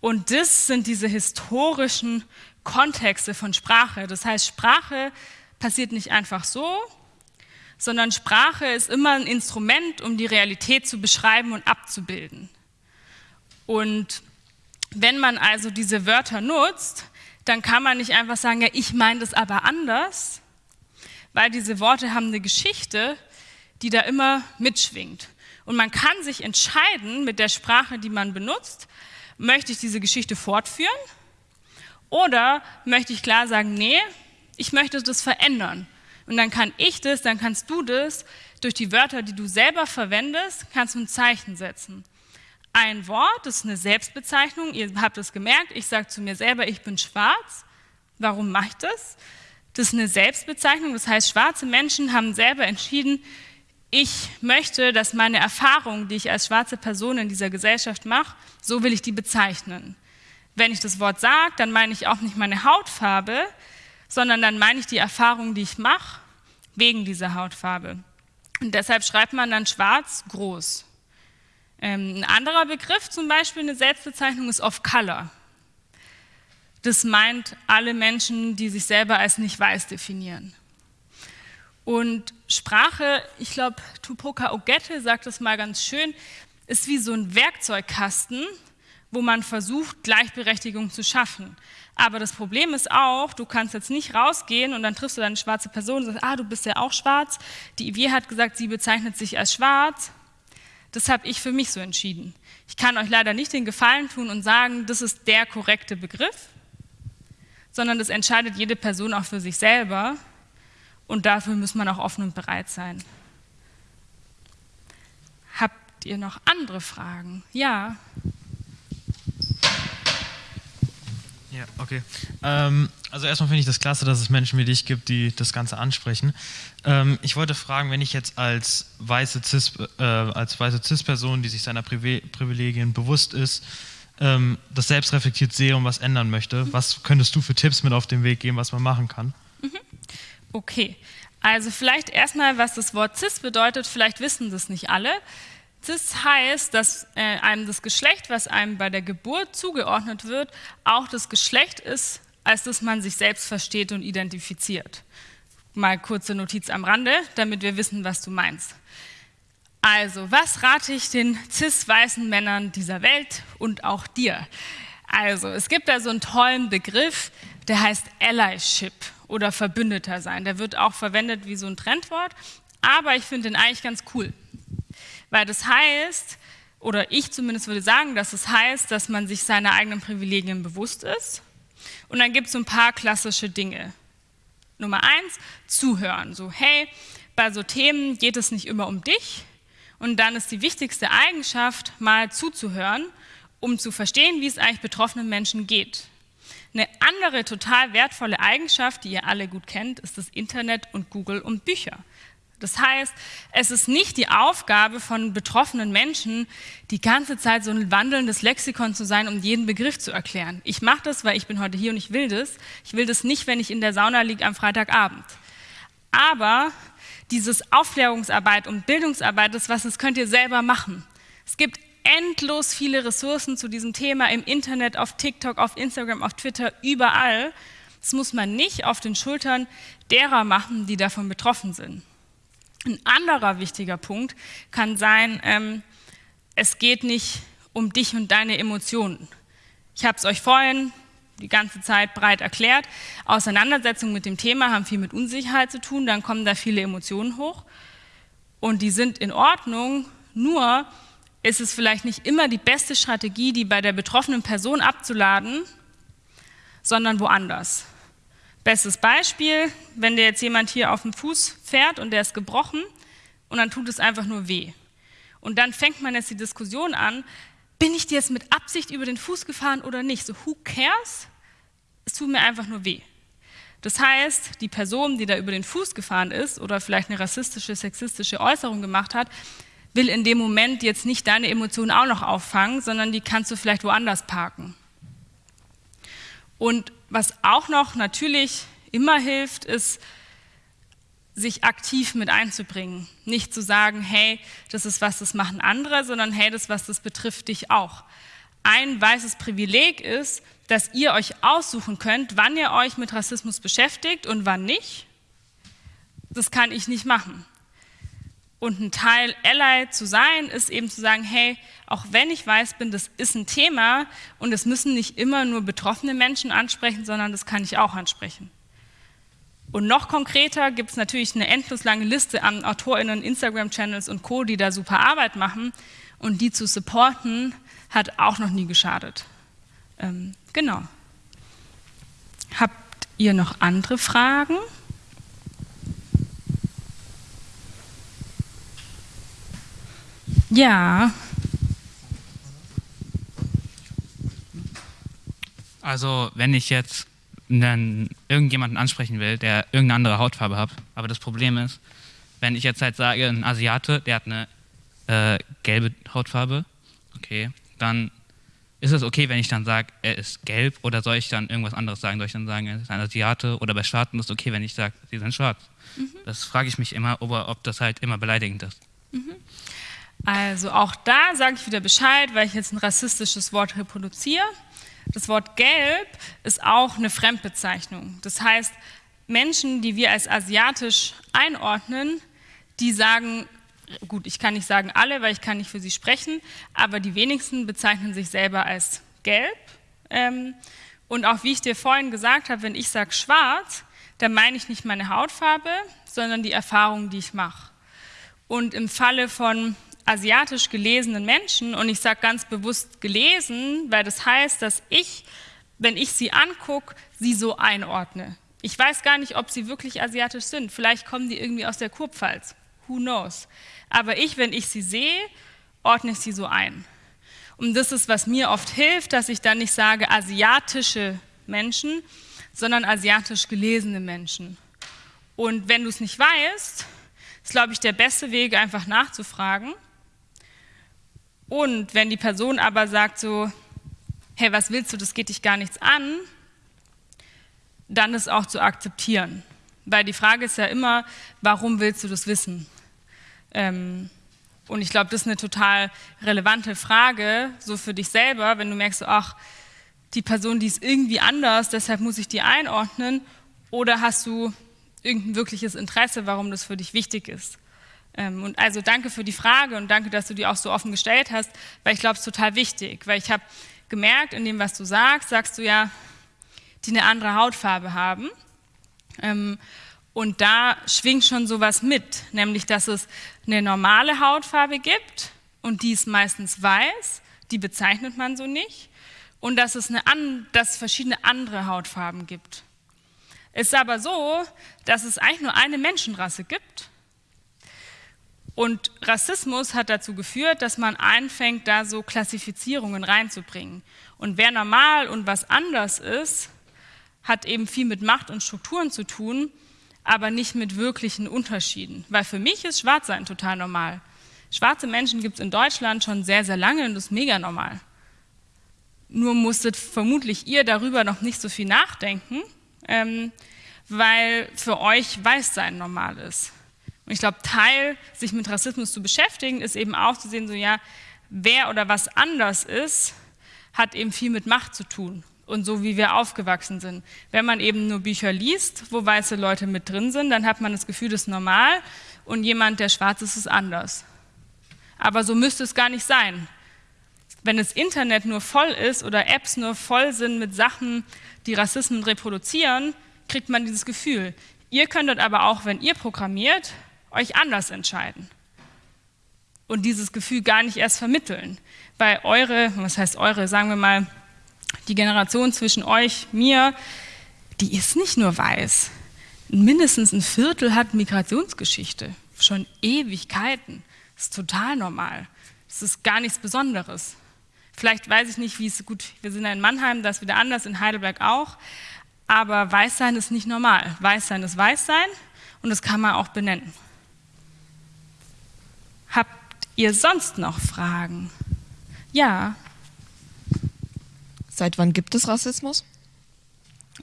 A: Und das sind diese historischen Kontexte von Sprache. Das heißt, Sprache passiert nicht einfach so, sondern Sprache ist immer ein Instrument, um die Realität zu beschreiben und abzubilden. Und wenn man also diese Wörter nutzt, dann kann man nicht einfach sagen, ja, ich meine das aber anders, weil diese Worte haben eine Geschichte, die da immer mitschwingt. Und man kann sich entscheiden mit der Sprache, die man benutzt, möchte ich diese Geschichte fortführen oder möchte ich klar sagen, nee, ich möchte das verändern. Und dann kann ich das, dann kannst du das durch die Wörter, die du selber verwendest, kannst du ein Zeichen setzen. Ein Wort, ist eine Selbstbezeichnung, ihr habt es gemerkt, ich sage zu mir selber, ich bin schwarz. Warum mache ich das? Das ist eine Selbstbezeichnung, das heißt, schwarze Menschen haben selber entschieden, ich möchte, dass meine Erfahrungen, die ich als schwarze Person in dieser Gesellschaft mache, so will ich die bezeichnen. Wenn ich das Wort sage, dann meine ich auch nicht meine Hautfarbe, sondern dann meine ich die Erfahrungen, die ich mache, wegen dieser Hautfarbe. Und deshalb schreibt man dann schwarz groß. Ähm, ein anderer Begriff, zum Beispiel eine Selbstbezeichnung, ist off color. Das meint alle Menschen, die sich selber als nicht weiß definieren. Und Sprache, ich glaube, Tupoka Ogette sagt das mal ganz schön, ist wie so ein Werkzeugkasten, wo man versucht, Gleichberechtigung zu schaffen. Aber das Problem ist auch, du kannst jetzt nicht rausgehen und dann triffst du eine schwarze Person und sagst, ah, du bist ja auch schwarz. Die Ivier hat gesagt, sie bezeichnet sich als schwarz. Das habe ich für mich so entschieden. Ich kann euch leider nicht den Gefallen tun und sagen, das ist der korrekte Begriff, sondern das entscheidet jede Person auch für sich selber. Und dafür muss man auch offen und bereit sein. Habt ihr noch andere Fragen? Ja.
D: Ja, okay. Ähm, also erstmal finde ich das klasse, dass es Menschen wie dich gibt, die das Ganze ansprechen. Ähm, ich wollte fragen, wenn ich jetzt als weiße Cis, äh, als weiße Cis-Person, die sich seiner Privi Privilegien bewusst ist, ähm, das selbst reflektiert sehe und was ändern möchte, was könntest du für Tipps mit auf den Weg geben, was man machen kann? Mhm.
A: Okay, also vielleicht erstmal, was das Wort cis bedeutet, vielleicht wissen das nicht alle. Cis heißt, dass äh, einem das Geschlecht, was einem bei der Geburt zugeordnet wird, auch das Geschlecht ist, als das man sich selbst versteht und identifiziert. Mal kurze Notiz am Rande, damit wir wissen, was du meinst. Also, was rate ich den cis-weißen Männern dieser Welt und auch dir? Also, es gibt da so einen tollen Begriff, der heißt Allyship oder Verbündeter sein. Der wird auch verwendet wie so ein Trendwort, aber ich finde den eigentlich ganz cool. Weil das heißt, oder ich zumindest würde sagen, dass es heißt, dass man sich seiner eigenen Privilegien bewusst ist. Und dann gibt es so ein paar klassische Dinge. Nummer eins, zuhören. So, hey, bei so Themen geht es nicht immer um dich. Und dann ist die wichtigste Eigenschaft, mal zuzuhören, um zu verstehen, wie es eigentlich betroffenen Menschen geht. Eine andere total wertvolle Eigenschaft, die ihr alle gut kennt, ist das Internet und Google und Bücher. Das heißt, es ist nicht die Aufgabe von betroffenen Menschen, die ganze Zeit so ein wandelndes Lexikon zu sein, um jeden Begriff zu erklären. Ich mache das, weil ich bin heute hier und ich will das. Ich will das nicht, wenn ich in der Sauna liege am Freitagabend. Aber dieses Aufklärungsarbeit und Bildungsarbeit, das was, das könnt ihr selber machen. Es gibt endlos viele Ressourcen zu diesem Thema im Internet, auf TikTok, auf Instagram, auf Twitter, überall. Das muss man nicht auf den Schultern derer machen, die davon betroffen sind. Ein anderer wichtiger Punkt kann sein, ähm, es geht nicht um dich und deine Emotionen. Ich habe es euch vorhin die ganze Zeit breit erklärt. Auseinandersetzungen mit dem Thema haben viel mit Unsicherheit zu tun, dann kommen da viele Emotionen hoch und die sind in Ordnung, nur ist es vielleicht nicht immer die beste Strategie, die bei der betroffenen Person abzuladen, sondern woanders. Bestes Beispiel, wenn dir jetzt jemand hier auf dem Fuß fährt und der ist gebrochen und dann tut es einfach nur weh. Und dann fängt man jetzt die Diskussion an, bin ich dir jetzt mit Absicht über den Fuß gefahren oder nicht? So, who cares? Es tut mir einfach nur weh. Das heißt, die Person, die da über den Fuß gefahren ist oder vielleicht eine rassistische, sexistische Äußerung gemacht hat, will in dem Moment jetzt nicht deine Emotionen auch noch auffangen, sondern die kannst du vielleicht woanders parken. Und was auch noch natürlich immer hilft, ist, sich aktiv mit einzubringen. Nicht zu sagen, hey, das ist was, das machen andere, sondern hey, das ist was, das betrifft dich auch. Ein weißes Privileg ist, dass ihr euch aussuchen könnt, wann ihr euch mit Rassismus beschäftigt und wann nicht. Das kann ich nicht machen. Und ein Teil Ally zu sein, ist eben zu sagen, hey, auch wenn ich weiß bin, das ist ein Thema und es müssen nicht immer nur betroffene Menschen ansprechen, sondern das kann ich auch ansprechen. Und noch konkreter gibt es natürlich eine endlos lange Liste an AutorInnen, Instagram-Channels und Co., die da super Arbeit machen. Und die zu supporten, hat auch noch nie geschadet. Ähm, genau. Habt ihr noch andere Fragen? Ja.
E: Also, wenn ich jetzt einen, irgendjemanden ansprechen will, der irgendeine andere Hautfarbe hat, aber das Problem ist, wenn ich jetzt halt sage, ein Asiate, der hat eine äh, gelbe Hautfarbe, okay, dann ist es okay, wenn ich dann sage, er ist gelb oder soll ich dann irgendwas anderes sagen? Soll ich dann sagen, er ist ein Asiate oder bei Schwarzen ist es okay, wenn ich sage, sie sind schwarz? Mhm. Das frage ich mich immer, ob, ob das halt immer beleidigend ist. Mhm.
A: Also auch da sage ich wieder Bescheid, weil ich jetzt ein rassistisches Wort reproduziere. Das Wort gelb ist auch eine Fremdbezeichnung. Das heißt, Menschen, die wir als asiatisch einordnen, die sagen, gut, ich kann nicht sagen alle, weil ich kann nicht für sie sprechen, aber die wenigsten bezeichnen sich selber als gelb. Ähm, und auch wie ich dir vorhin gesagt habe, wenn ich sage schwarz, dann meine ich nicht meine Hautfarbe, sondern die Erfahrung, die ich mache. Und im Falle von asiatisch gelesenen Menschen, und ich sage ganz bewusst gelesen, weil das heißt, dass ich, wenn ich sie angucke, sie so einordne. Ich weiß gar nicht, ob sie wirklich asiatisch sind. Vielleicht kommen die irgendwie aus der Kurpfalz. Who knows? Aber ich, wenn ich sie sehe, ordne ich sie so ein. Und das ist, was mir oft hilft, dass ich dann nicht sage asiatische Menschen, sondern asiatisch gelesene Menschen. Und wenn du es nicht weißt, ist, glaube ich, der beste Weg, einfach nachzufragen und wenn die Person aber sagt so, hey, was willst du, das geht dich gar nichts an, dann ist auch zu akzeptieren. Weil die Frage ist ja immer, warum willst du das wissen? Ähm, und ich glaube, das ist eine total relevante Frage, so für dich selber, wenn du merkst, ach, die Person, die ist irgendwie anders, deshalb muss ich die einordnen. Oder hast du irgendein wirkliches Interesse, warum das für dich wichtig ist? Ähm, und also danke für die Frage und danke, dass du die auch so offen gestellt hast, weil ich glaube, es ist total wichtig, weil ich habe gemerkt, in dem, was du sagst, sagst du ja, die eine andere Hautfarbe haben. Ähm, und da schwingt schon sowas mit, nämlich, dass es eine normale Hautfarbe gibt und die ist meistens weiß, die bezeichnet man so nicht, und dass es, eine, dass es verschiedene andere Hautfarben gibt. Es ist aber so, dass es eigentlich nur eine Menschenrasse gibt und Rassismus hat dazu geführt, dass man anfängt, da so Klassifizierungen reinzubringen. Und wer normal und was anders ist, hat eben viel mit Macht und Strukturen zu tun, aber nicht mit wirklichen Unterschieden. Weil für mich ist Schwarzsein total normal. Schwarze Menschen gibt es in Deutschland schon sehr, sehr lange und das ist mega normal. Nur musstet vermutlich ihr darüber noch nicht so viel nachdenken, ähm, weil für euch Weißsein normal ist. Und ich glaube, Teil, sich mit Rassismus zu beschäftigen, ist eben auch zu sehen, so ja, wer oder was anders ist, hat eben viel mit Macht zu tun und so wie wir aufgewachsen sind. Wenn man eben nur Bücher liest, wo weiße Leute mit drin sind, dann hat man das Gefühl, das ist normal und jemand, der schwarz ist, ist anders. Aber so müsste es gar nicht sein. Wenn das Internet nur voll ist oder Apps nur voll sind mit Sachen, die Rassismen reproduzieren, kriegt man dieses Gefühl. Ihr könntet aber auch, wenn ihr programmiert, euch anders entscheiden und dieses Gefühl gar nicht erst vermitteln. Weil eure, was heißt eure, sagen wir mal, die Generation zwischen euch, mir, die ist nicht nur weiß. Mindestens ein Viertel hat Migrationsgeschichte, schon Ewigkeiten. Das ist total normal. Das ist gar nichts Besonderes. Vielleicht weiß ich nicht, wie es gut, wir sind ja in Mannheim, das ist wieder anders, in Heidelberg auch. Aber Weißsein ist nicht normal. Weißsein ist Weißsein und das kann man auch benennen. Habt ihr sonst noch Fragen? Ja.
F: Seit wann gibt es Rassismus?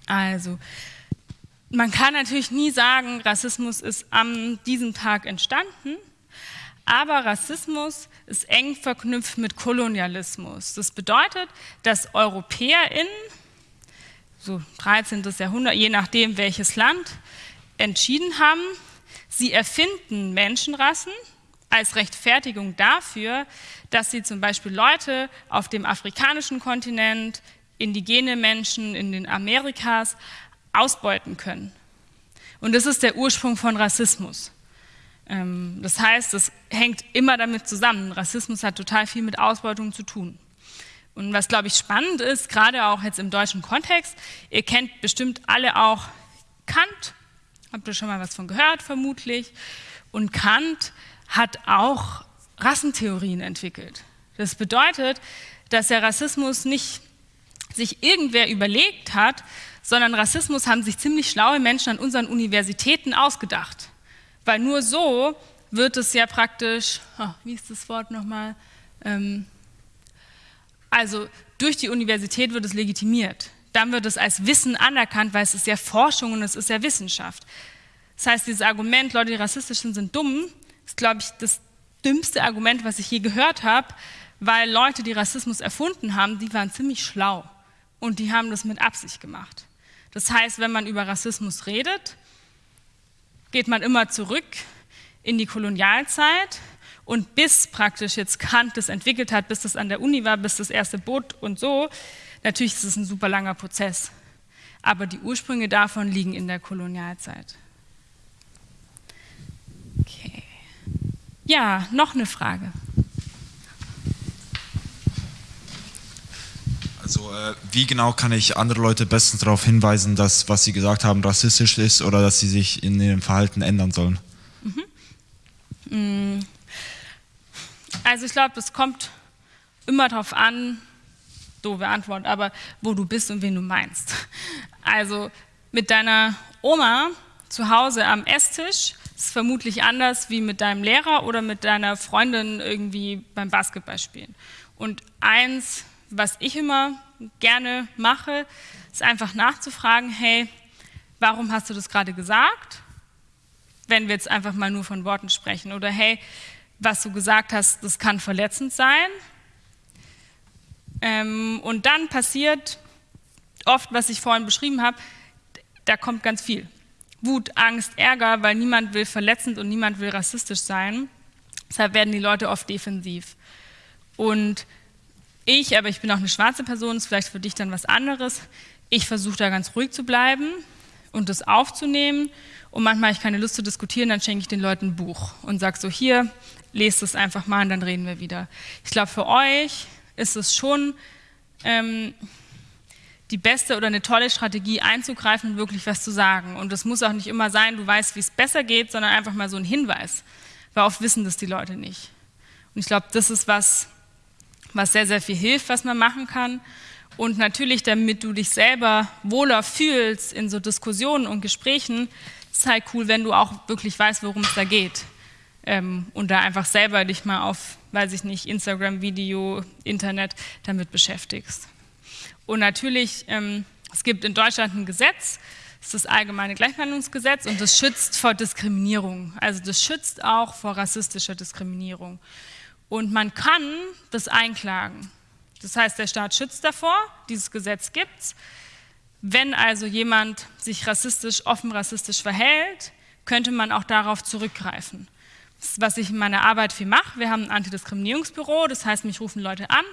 A: Also, man kann natürlich nie sagen, Rassismus ist an diesem Tag entstanden, aber Rassismus ist eng verknüpft mit Kolonialismus. Das bedeutet, dass EuropäerInnen, so 13. Jahrhundert, je nachdem welches Land, entschieden haben, sie erfinden Menschenrassen, als Rechtfertigung dafür, dass sie zum Beispiel Leute auf dem afrikanischen Kontinent, indigene Menschen in den Amerikas ausbeuten können. Und das ist der Ursprung von Rassismus. Ähm, das heißt, es hängt immer damit zusammen. Rassismus hat total viel mit Ausbeutung zu tun. Und was, glaube ich, spannend ist, gerade auch jetzt im deutschen Kontext, ihr kennt bestimmt alle auch Kant, habt ihr schon mal was von gehört, vermutlich. Und Kant hat auch Rassentheorien entwickelt. Das bedeutet, dass der Rassismus nicht sich irgendwer überlegt hat, sondern Rassismus haben sich ziemlich schlaue Menschen an unseren Universitäten ausgedacht. Weil nur so wird es ja praktisch, oh, wie ist das Wort nochmal? Ähm, also durch die Universität wird es legitimiert. Dann wird es als Wissen anerkannt, weil es ist ja Forschung und es ist ja Wissenschaft. Das heißt, dieses Argument, Leute, die rassistisch sind, sind dumm, ist, glaube ich, das dümmste Argument, was ich je gehört habe, weil Leute, die Rassismus erfunden haben, die waren ziemlich schlau und die haben das mit Absicht gemacht. Das heißt, wenn man über Rassismus redet, geht man immer zurück in die Kolonialzeit und bis praktisch jetzt Kant das entwickelt hat, bis das an der Uni war, bis das erste Boot und so, natürlich ist es ein super langer Prozess. Aber die Ursprünge davon liegen in der Kolonialzeit. Okay. Ja, noch eine Frage.
B: Also äh, wie genau kann ich andere Leute bestens darauf hinweisen, dass was sie gesagt haben rassistisch ist oder dass sie sich in ihrem Verhalten ändern sollen?
A: Mhm. Also ich glaube, das kommt immer darauf an, doofe Antwort, aber wo du bist und wen du meinst. Also mit deiner Oma zu Hause am Esstisch ist vermutlich anders wie mit deinem Lehrer oder mit deiner Freundin irgendwie beim Basketballspielen. Und eins was ich immer gerne mache, ist einfach nachzufragen, hey, warum hast du das gerade gesagt? Wenn wir jetzt einfach mal nur von Worten sprechen. Oder hey, was du gesagt hast, das kann verletzend sein. Ähm, und dann passiert oft, was ich vorhin beschrieben habe, da kommt ganz viel. Wut, Angst, Ärger, weil niemand will verletzend und niemand will rassistisch sein. Deshalb werden die Leute oft defensiv. Und ich, aber ich bin auch eine schwarze Person, ist vielleicht für dich dann was anderes. Ich versuche da ganz ruhig zu bleiben und das aufzunehmen. Und manchmal habe ich keine Lust zu diskutieren, dann schenke ich den Leuten ein Buch und sage so, hier, lest es einfach mal und dann reden wir wieder. Ich glaube, für euch ist es schon ähm, die beste oder eine tolle Strategie einzugreifen und wirklich was zu sagen. Und das muss auch nicht immer sein, du weißt, wie es besser geht, sondern einfach mal so ein Hinweis. Weil oft wissen das die Leute nicht. Und ich glaube, das ist was, was sehr, sehr viel hilft, was man machen kann. Und natürlich, damit du dich selber wohler fühlst in so Diskussionen und Gesprächen, ist halt cool, wenn du auch wirklich weißt, worum es da geht. Ähm, und da einfach selber dich mal auf, weiß ich nicht, Instagram, Video, Internet damit beschäftigst. Und natürlich, ähm, es gibt in Deutschland ein Gesetz, das ist das allgemeine Gleichbehandlungsgesetz und das schützt vor Diskriminierung. Also das schützt auch vor rassistischer Diskriminierung. Und man kann das einklagen. Das heißt, der Staat schützt davor, dieses Gesetz gibt es. Wenn also jemand sich rassistisch, offen rassistisch verhält, könnte man auch darauf zurückgreifen. Das ist, was ich in meiner Arbeit viel mache. Wir haben ein Antidiskriminierungsbüro, das heißt, mich rufen Leute an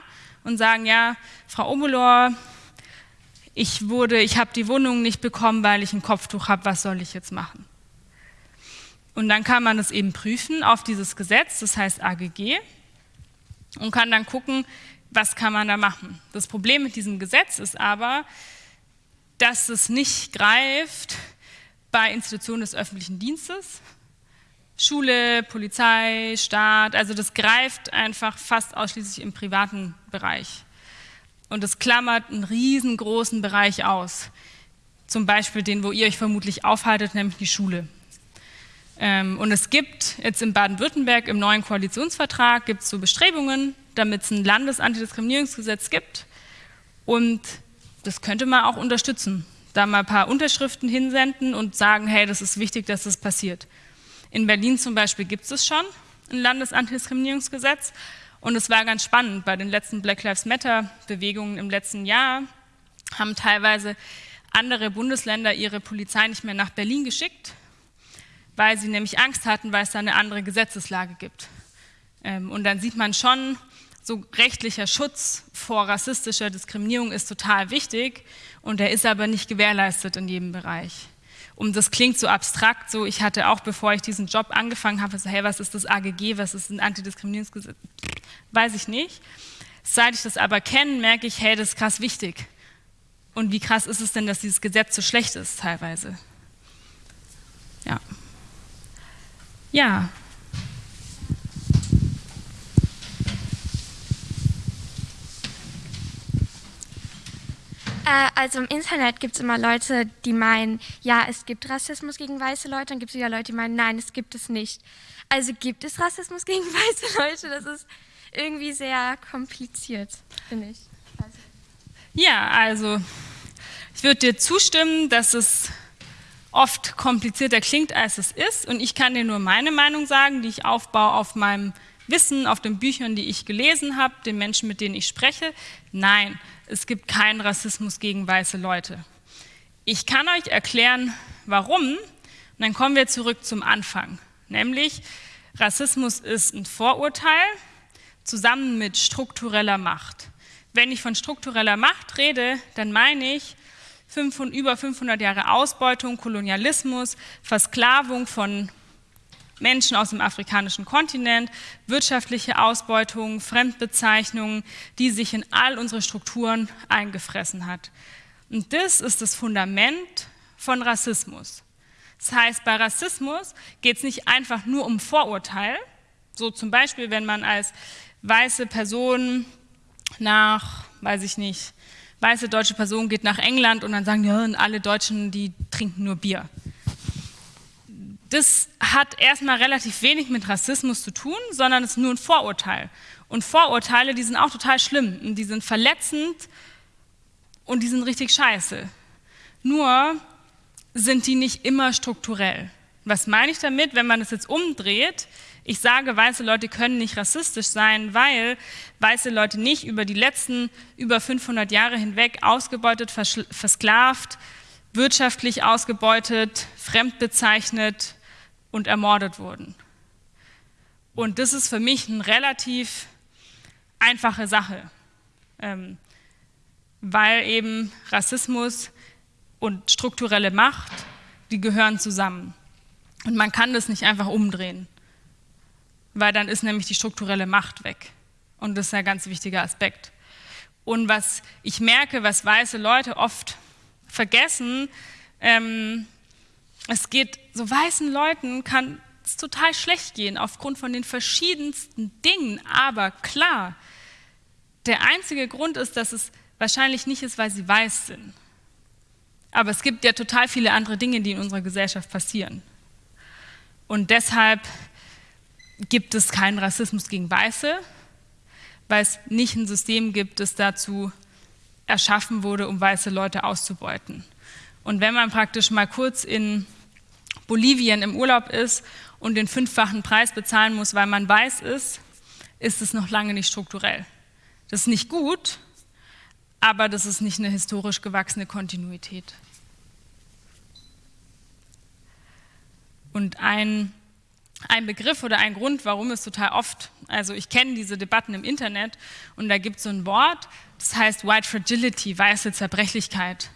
A: und sagen, ja, Frau Obolor, ich wurde, ich habe die Wohnung nicht bekommen, weil ich ein Kopftuch habe, was soll ich jetzt machen? Und dann kann man es eben prüfen auf dieses Gesetz, das heißt AGG, und kann dann gucken, was kann man da machen. Das Problem mit diesem Gesetz ist aber, dass es nicht greift bei Institutionen des öffentlichen Dienstes, Schule, Polizei, Staat, also das greift einfach fast ausschließlich im privaten Bereich. Und es klammert einen riesengroßen Bereich aus. Zum Beispiel den, wo ihr euch vermutlich aufhaltet, nämlich die Schule. Ähm, und es gibt jetzt in Baden-Württemberg im neuen Koalitionsvertrag gibt es so Bestrebungen, damit es ein Landesantidiskriminierungsgesetz gibt. Und das könnte man auch unterstützen. Da mal ein paar Unterschriften hinsenden und sagen, hey, das ist wichtig, dass das passiert. In Berlin zum Beispiel gibt es schon ein Landesantidiskriminierungsgesetz. Und es war ganz spannend, bei den letzten Black Lives Matter-Bewegungen im letzten Jahr haben teilweise andere Bundesländer ihre Polizei nicht mehr nach Berlin geschickt, weil sie nämlich Angst hatten, weil es da eine andere Gesetzeslage gibt. Ähm, und dann sieht man schon, so rechtlicher Schutz vor rassistischer Diskriminierung ist total wichtig und der ist aber nicht gewährleistet in jedem Bereich. Und das klingt so abstrakt, so ich hatte auch, bevor ich diesen Job angefangen habe, so hey, was ist das AGG, was ist ein Antidiskriminierungsgesetz? Weiß ich nicht. Seit ich das aber kenne, merke ich, hey, das ist krass wichtig. Und wie krass ist es denn, dass dieses Gesetz so schlecht ist teilweise? Ja. Ja,
F: also im Internet gibt es immer Leute, die meinen, ja, es gibt Rassismus gegen weiße Leute und gibt es wieder Leute, die meinen, nein, es gibt es nicht. Also gibt es Rassismus gegen weiße Leute? Das ist irgendwie sehr kompliziert, finde ich. Also.
A: Ja, also ich würde dir zustimmen, dass es oft komplizierter klingt, als es ist. Und ich kann dir nur meine Meinung sagen, die ich aufbaue auf meinem Wissen, auf den Büchern, die ich gelesen habe, den Menschen, mit denen ich spreche. Nein, es gibt keinen Rassismus gegen weiße Leute. Ich kann euch erklären, warum. Und dann kommen wir zurück zum Anfang. Nämlich, Rassismus ist ein Vorurteil zusammen mit struktureller Macht. Wenn ich von struktureller Macht rede, dann meine ich 500, über 500 Jahre Ausbeutung, Kolonialismus, Versklavung von Menschen aus dem afrikanischen Kontinent, wirtschaftliche Ausbeutung, Fremdbezeichnungen, die sich in all unsere Strukturen eingefressen hat. Und das ist das Fundament von Rassismus. Das heißt, bei Rassismus geht es nicht einfach nur um Vorurteil, so zum Beispiel, wenn man als weiße Person nach, weiß ich nicht, weiße deutsche Person geht nach England und dann sagen, ja, alle Deutschen, die trinken nur Bier das hat erstmal relativ wenig mit Rassismus zu tun, sondern es ist nur ein Vorurteil. Und Vorurteile, die sind auch total schlimm und die sind verletzend und die sind richtig scheiße. Nur sind die nicht immer strukturell. Was meine ich damit, wenn man das jetzt umdreht? Ich sage, weiße Leute können nicht rassistisch sein, weil weiße Leute nicht über die letzten über 500 Jahre hinweg ausgebeutet, versklavt, wirtschaftlich ausgebeutet, fremdbezeichnet, und ermordet wurden. Und das ist für mich eine relativ einfache Sache, ähm, weil eben Rassismus und strukturelle Macht, die gehören zusammen. Und man kann das nicht einfach umdrehen, weil dann ist nämlich die strukturelle Macht weg. Und das ist ein ganz wichtiger Aspekt. Und was ich merke, was weiße Leute oft vergessen, ähm, es geht, so weißen Leuten kann es total schlecht gehen aufgrund von den verschiedensten Dingen. Aber klar, der einzige Grund ist, dass es wahrscheinlich nicht ist, weil sie weiß sind. Aber es gibt ja total viele andere Dinge, die in unserer Gesellschaft passieren. Und deshalb gibt es keinen Rassismus gegen Weiße, weil es nicht ein System gibt, das dazu erschaffen wurde, um weiße Leute auszubeuten. Und wenn man praktisch mal kurz in Bolivien im Urlaub ist und den fünffachen Preis bezahlen muss, weil man weiß ist, ist es noch lange nicht strukturell. Das ist nicht gut, aber das ist nicht eine historisch gewachsene Kontinuität. Und ein, ein Begriff oder ein Grund, warum es total oft, also ich kenne diese Debatten im Internet und da gibt es so ein Wort, das heißt White Fragility, weiße Zerbrechlichkeit.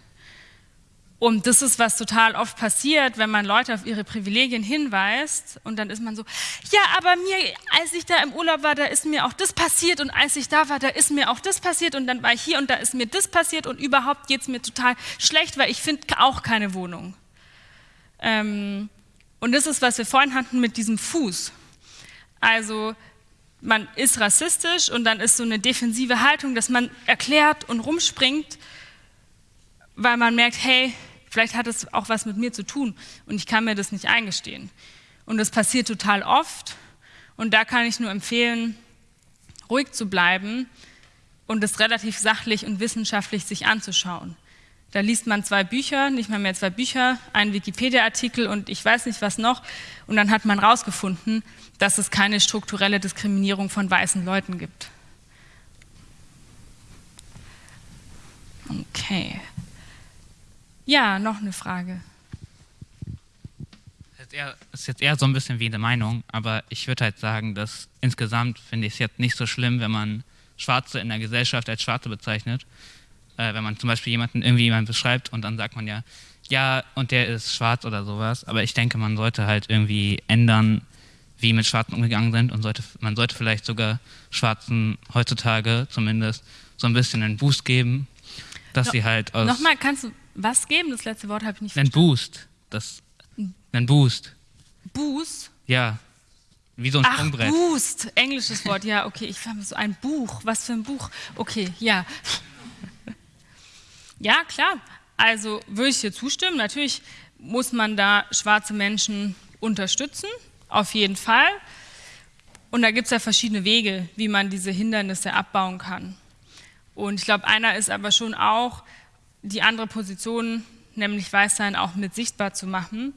A: Und das ist, was total oft passiert, wenn man Leute auf ihre Privilegien hinweist und dann ist man so, ja, aber mir, als ich da im Urlaub war, da ist mir auch das passiert und als ich da war, da ist mir auch das passiert und dann war ich hier und da ist mir das passiert und überhaupt geht es mir total schlecht, weil ich finde auch keine Wohnung. Ähm, und das ist, was wir vorhin hatten mit diesem Fuß. Also man ist rassistisch und dann ist so eine defensive Haltung, dass man erklärt und rumspringt, weil man merkt, hey, Vielleicht hat es auch was mit mir zu tun und ich kann mir das nicht eingestehen. Und das passiert total oft und da kann ich nur empfehlen, ruhig zu bleiben und es relativ sachlich und wissenschaftlich sich anzuschauen. Da liest man zwei Bücher, nicht mal mehr zwei Bücher, einen Wikipedia-Artikel und ich weiß nicht was noch. Und dann hat man herausgefunden, dass es keine strukturelle Diskriminierung von weißen Leuten gibt. Okay. Ja, noch eine Frage.
E: jetzt eher, ist jetzt eher so ein bisschen wie eine Meinung, aber ich würde halt sagen, dass insgesamt finde ich es jetzt nicht so schlimm, wenn man Schwarze in der Gesellschaft als Schwarze bezeichnet. Äh, wenn man zum Beispiel jemanden irgendwie jemanden beschreibt und dann sagt man ja, ja, und der ist schwarz oder sowas. Aber ich denke, man sollte halt irgendwie ändern, wie mit Schwarzen umgegangen sind und sollte, man sollte vielleicht sogar Schwarzen heutzutage zumindest so ein bisschen einen Boost geben, dass no, sie halt aus...
A: Nochmal, kannst du was geben? Das letzte Wort habe ich nicht
E: verstanden. Einen Boost. Das, einen Boost.
A: Boost?
E: Ja. Wie so ein
A: Ach,
E: Sprungbrett.
A: Boost, englisches Wort, ja, okay. Ich habe so ein Buch. Was für ein Buch? Okay, ja. Ja, klar. Also würde ich dir zustimmen. Natürlich muss man da schwarze Menschen unterstützen, auf jeden Fall. Und da gibt es ja verschiedene Wege, wie man diese Hindernisse abbauen kann. Und ich glaube, einer ist aber schon auch, die andere Position, nämlich Weißsein, auch mit sichtbar zu machen.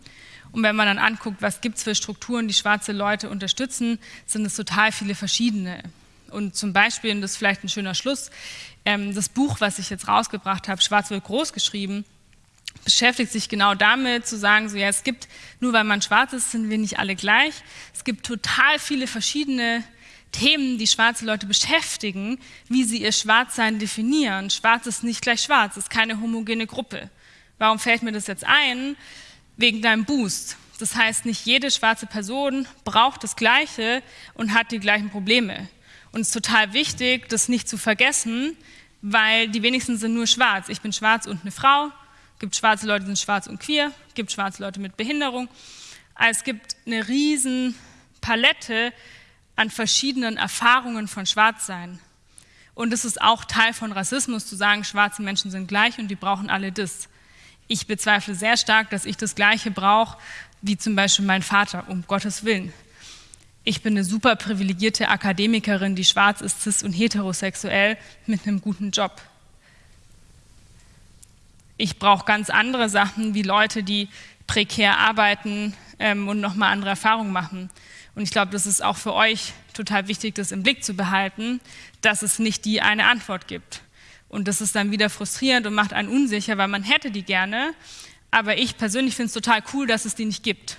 A: Und wenn man dann anguckt, was gibt es für Strukturen, die schwarze Leute unterstützen, sind es total viele verschiedene. Und zum Beispiel, und das ist vielleicht ein schöner Schluss, ähm, das Buch, was ich jetzt rausgebracht habe, Schwarz wird groß geschrieben, beschäftigt sich genau damit, zu sagen, so ja, es gibt, nur weil man schwarz ist, sind wir nicht alle gleich. Es gibt total viele verschiedene Themen, die schwarze Leute beschäftigen, wie sie ihr Schwarzsein definieren. Schwarz ist nicht gleich schwarz, ist keine homogene Gruppe. Warum fällt mir das jetzt ein? Wegen deinem Boost. Das heißt, nicht jede schwarze Person braucht das Gleiche und hat die gleichen Probleme. Und es ist total wichtig, das nicht zu vergessen, weil die wenigsten sind nur schwarz. Ich bin schwarz und eine Frau. Es gibt schwarze Leute, die sind schwarz und queer. Es gibt schwarze Leute mit Behinderung. Also es gibt eine riesen Palette an verschiedenen Erfahrungen von Schwarzsein. Und es ist auch Teil von Rassismus, zu sagen, schwarze Menschen sind gleich und die brauchen alle das. Ich bezweifle sehr stark, dass ich das Gleiche brauche wie zum Beispiel mein Vater, um Gottes Willen ich bin eine super privilegierte Akademikerin, die schwarz ist, cis und heterosexuell mit einem guten Job. Ich brauche ganz andere Sachen wie Leute, die prekär arbeiten ähm, und nochmal andere Erfahrungen machen. Und ich glaube, das ist auch für euch total wichtig, das im Blick zu behalten, dass es nicht die eine Antwort gibt. Und das ist dann wieder frustrierend und macht einen unsicher, weil man hätte die gerne. Aber ich persönlich finde es total cool, dass es die nicht gibt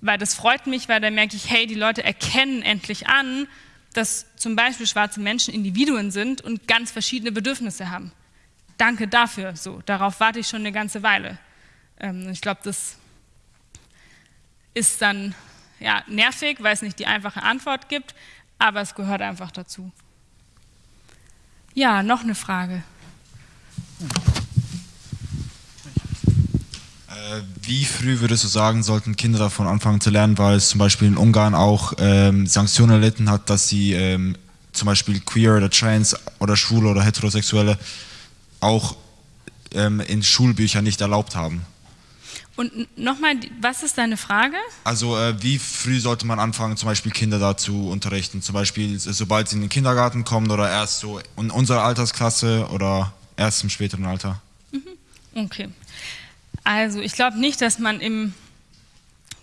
A: weil das freut mich, weil da merke ich, hey, die Leute erkennen endlich an, dass zum Beispiel schwarze Menschen Individuen sind und ganz verschiedene Bedürfnisse haben. Danke dafür. So, darauf warte ich schon eine ganze Weile. Ähm, ich glaube, das ist dann ja, nervig, weil es nicht die einfache Antwort gibt, aber es gehört einfach dazu. Ja, noch eine Frage.
B: Äh, wie früh würdest du sagen, sollten Kinder davon anfangen zu lernen, weil es zum Beispiel in Ungarn auch ähm, Sanktionen erlitten hat, dass sie ähm, zum Beispiel queer oder trans oder schwule oder heterosexuelle auch ähm, in Schulbüchern nicht erlaubt haben?
A: Und nochmal, was ist deine Frage?
B: Also äh, wie früh sollte man anfangen, zum Beispiel Kinder dazu unterrichten? Zum Beispiel, sobald sie in den Kindergarten kommen oder erst so in unserer Altersklasse oder erst im späteren Alter?
A: Mhm. Okay. Also ich glaube nicht, dass man im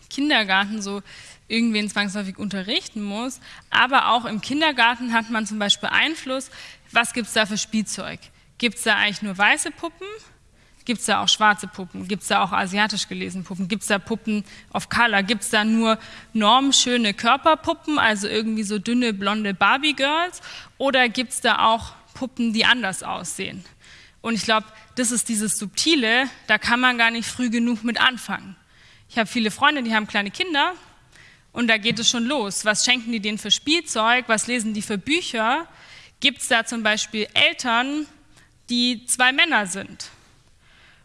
A: Kindergarten so irgendwen zwangsläufig unterrichten muss, aber auch im Kindergarten hat man zum Beispiel Einfluss, was gibt es da für Spielzeug? Gibt es da eigentlich nur weiße Puppen? Gibt es da auch schwarze Puppen? Gibt es da auch asiatisch gelesene Puppen? Gibt es da Puppen auf Color? Gibt es da nur normschöne Körperpuppen, also irgendwie so dünne, blonde Barbie-Girls? Oder gibt es da auch Puppen, die anders aussehen? Und ich glaube, das ist dieses Subtile, da kann man gar nicht früh genug mit anfangen. Ich habe viele Freunde, die haben kleine Kinder und da geht es schon los. Was schenken die denen für Spielzeug? Was lesen die für Bücher? Gibt es da zum Beispiel Eltern, die zwei Männer sind?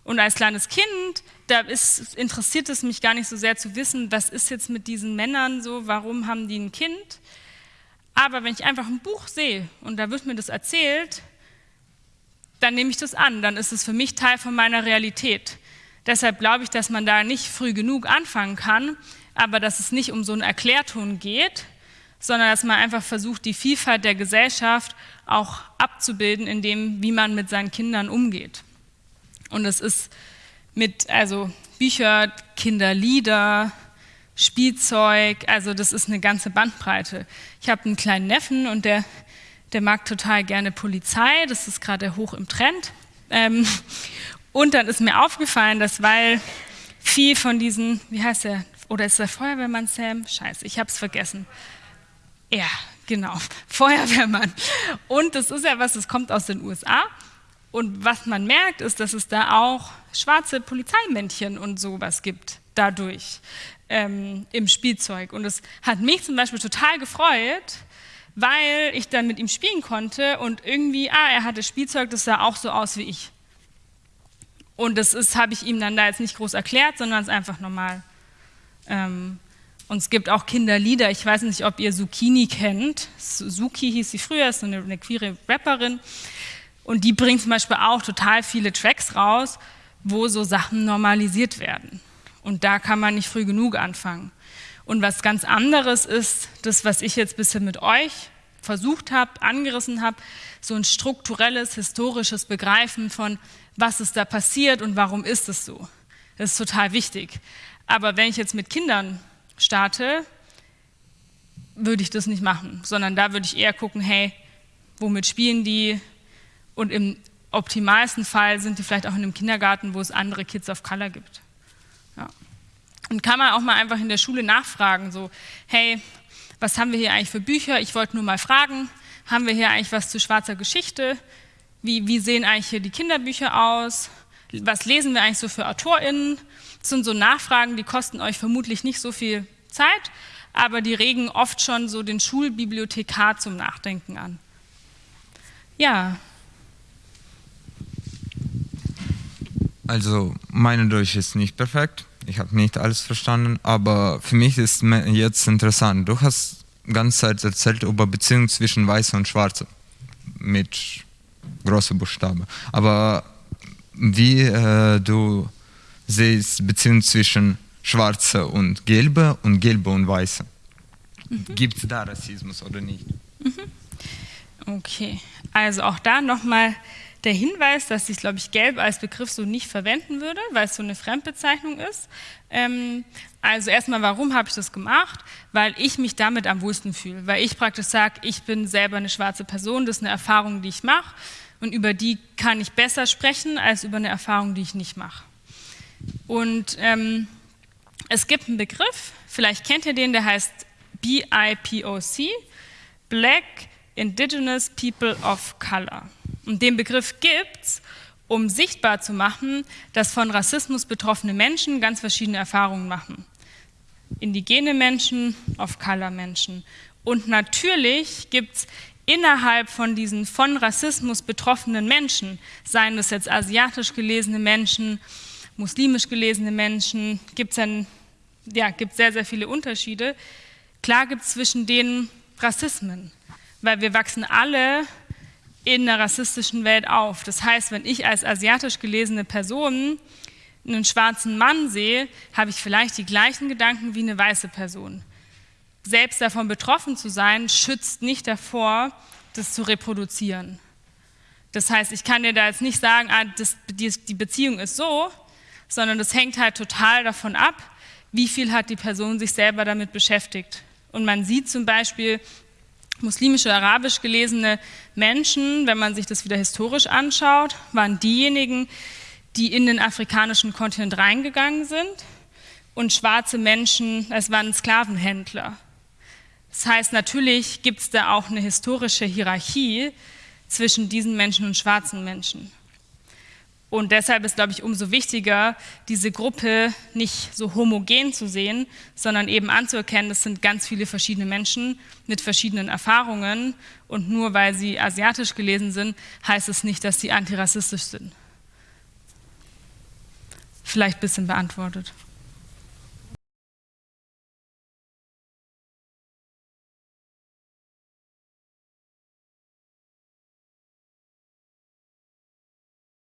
A: Und als kleines Kind, da ist, interessiert es mich gar nicht so sehr zu wissen, was ist jetzt mit diesen Männern so, warum haben die ein Kind? Aber wenn ich einfach ein Buch sehe und da wird mir das erzählt, dann nehme ich das an, dann ist es für mich Teil von meiner Realität. Deshalb glaube ich, dass man da nicht früh genug anfangen kann, aber dass es nicht um so einen Erklärton geht, sondern dass man einfach versucht, die Vielfalt der Gesellschaft auch abzubilden, in dem, wie man mit seinen Kindern umgeht. Und es ist mit, also Bücher, Kinderlieder, Spielzeug, also das ist eine ganze Bandbreite. Ich habe einen kleinen Neffen und der der mag total gerne Polizei, das ist gerade hoch im Trend. Ähm, und dann ist mir aufgefallen, dass weil viel von diesen, wie heißt der, oder ist der Feuerwehrmann Sam? Scheiße, ich habe es vergessen. Ja, genau, Feuerwehrmann. Und das ist ja was, das kommt aus den USA. Und was man merkt, ist, dass es da auch schwarze Polizeimännchen und sowas gibt dadurch ähm, im Spielzeug. Und es hat mich zum Beispiel total gefreut, weil ich dann mit ihm spielen konnte und irgendwie, ah, er hatte Spielzeug, das sah auch so aus wie ich. Und das habe ich ihm dann da jetzt nicht groß erklärt, sondern es ist einfach normal. Ähm, und es gibt auch Kinderlieder. Ich weiß nicht, ob ihr Zucchini kennt. Suki hieß sie früher, ist eine, eine queere Rapperin. Und die bringt zum Beispiel auch total viele Tracks raus, wo so Sachen normalisiert werden. Und da kann man nicht früh genug anfangen. Und was ganz anderes ist, das, was ich jetzt bisher mit euch versucht habe, angerissen habe, so ein strukturelles, historisches Begreifen von, was ist da passiert und warum ist es so. Das ist total wichtig. Aber wenn ich jetzt mit Kindern starte, würde ich das nicht machen, sondern da würde ich eher gucken, hey, womit spielen die? Und im optimalsten Fall sind die vielleicht auch in einem Kindergarten, wo es andere Kids of Color gibt. Ja. Und kann man auch mal einfach in der Schule nachfragen, so, hey, was haben wir hier eigentlich für Bücher? Ich wollte nur mal fragen, haben wir hier eigentlich was zu schwarzer Geschichte? Wie, wie sehen eigentlich hier die Kinderbücher aus? Was lesen wir eigentlich so für AutorInnen? Das sind so Nachfragen, die kosten euch vermutlich nicht so viel Zeit, aber die regen oft schon so den Schulbibliothekar zum Nachdenken an. Ja.
G: Also, meine Deutsch ist nicht perfekt. Ich habe nicht alles verstanden, aber für mich ist jetzt interessant. Du hast die ganze Zeit erzählt über Beziehungen zwischen Weißen und Schwarzen mit großen Buchstaben. Aber wie äh, du siehst Beziehungen zwischen Schwarze und Gelbe und Gelbe und Weiße. Mhm. Gibt es da Rassismus oder nicht?
A: Mhm. Okay, also auch da nochmal der Hinweis, dass ich, glaube ich, gelb als Begriff so nicht verwenden würde, weil es so eine Fremdbezeichnung ist. Ähm, also erstmal, warum habe ich das gemacht? Weil ich mich damit am wohlsten fühle, weil ich praktisch sage, ich bin selber eine schwarze Person, das ist eine Erfahrung, die ich mache und über die kann ich besser sprechen als über eine Erfahrung, die ich nicht mache. Und ähm, es gibt einen Begriff, vielleicht kennt ihr den, der heißt BIPOC, Black Indigenous People of Color. Und den Begriff gibt es, um sichtbar zu machen, dass von Rassismus betroffene Menschen ganz verschiedene Erfahrungen machen. Indigene Menschen, Off-Color-Menschen. Und natürlich gibt es innerhalb von diesen von Rassismus betroffenen Menschen, seien das jetzt asiatisch gelesene Menschen, muslimisch gelesene Menschen, gibt es ja, sehr, sehr viele Unterschiede. Klar gibt es zwischen denen Rassismen, weil wir wachsen alle in einer rassistischen Welt auf. Das heißt, wenn ich als asiatisch gelesene Person einen schwarzen Mann sehe, habe ich vielleicht die gleichen Gedanken wie eine weiße Person. Selbst davon betroffen zu sein, schützt nicht davor, das zu reproduzieren. Das heißt, ich kann dir da jetzt nicht sagen, ah, das, die, die Beziehung ist so, sondern das hängt halt total davon ab, wie viel hat die Person sich selber damit beschäftigt. Und man sieht zum Beispiel, muslimische, arabisch gelesene Menschen, wenn man sich das wieder historisch anschaut, waren diejenigen, die in den afrikanischen Kontinent reingegangen sind und schwarze Menschen, es waren Sklavenhändler. Das heißt, natürlich gibt es da auch eine historische Hierarchie zwischen diesen Menschen und schwarzen Menschen. Und deshalb ist, glaube ich, umso wichtiger, diese Gruppe nicht so homogen zu sehen, sondern eben anzuerkennen, es sind ganz viele verschiedene Menschen mit verschiedenen Erfahrungen. Und nur weil sie asiatisch gelesen sind, heißt es nicht, dass sie antirassistisch sind. Vielleicht ein bisschen beantwortet.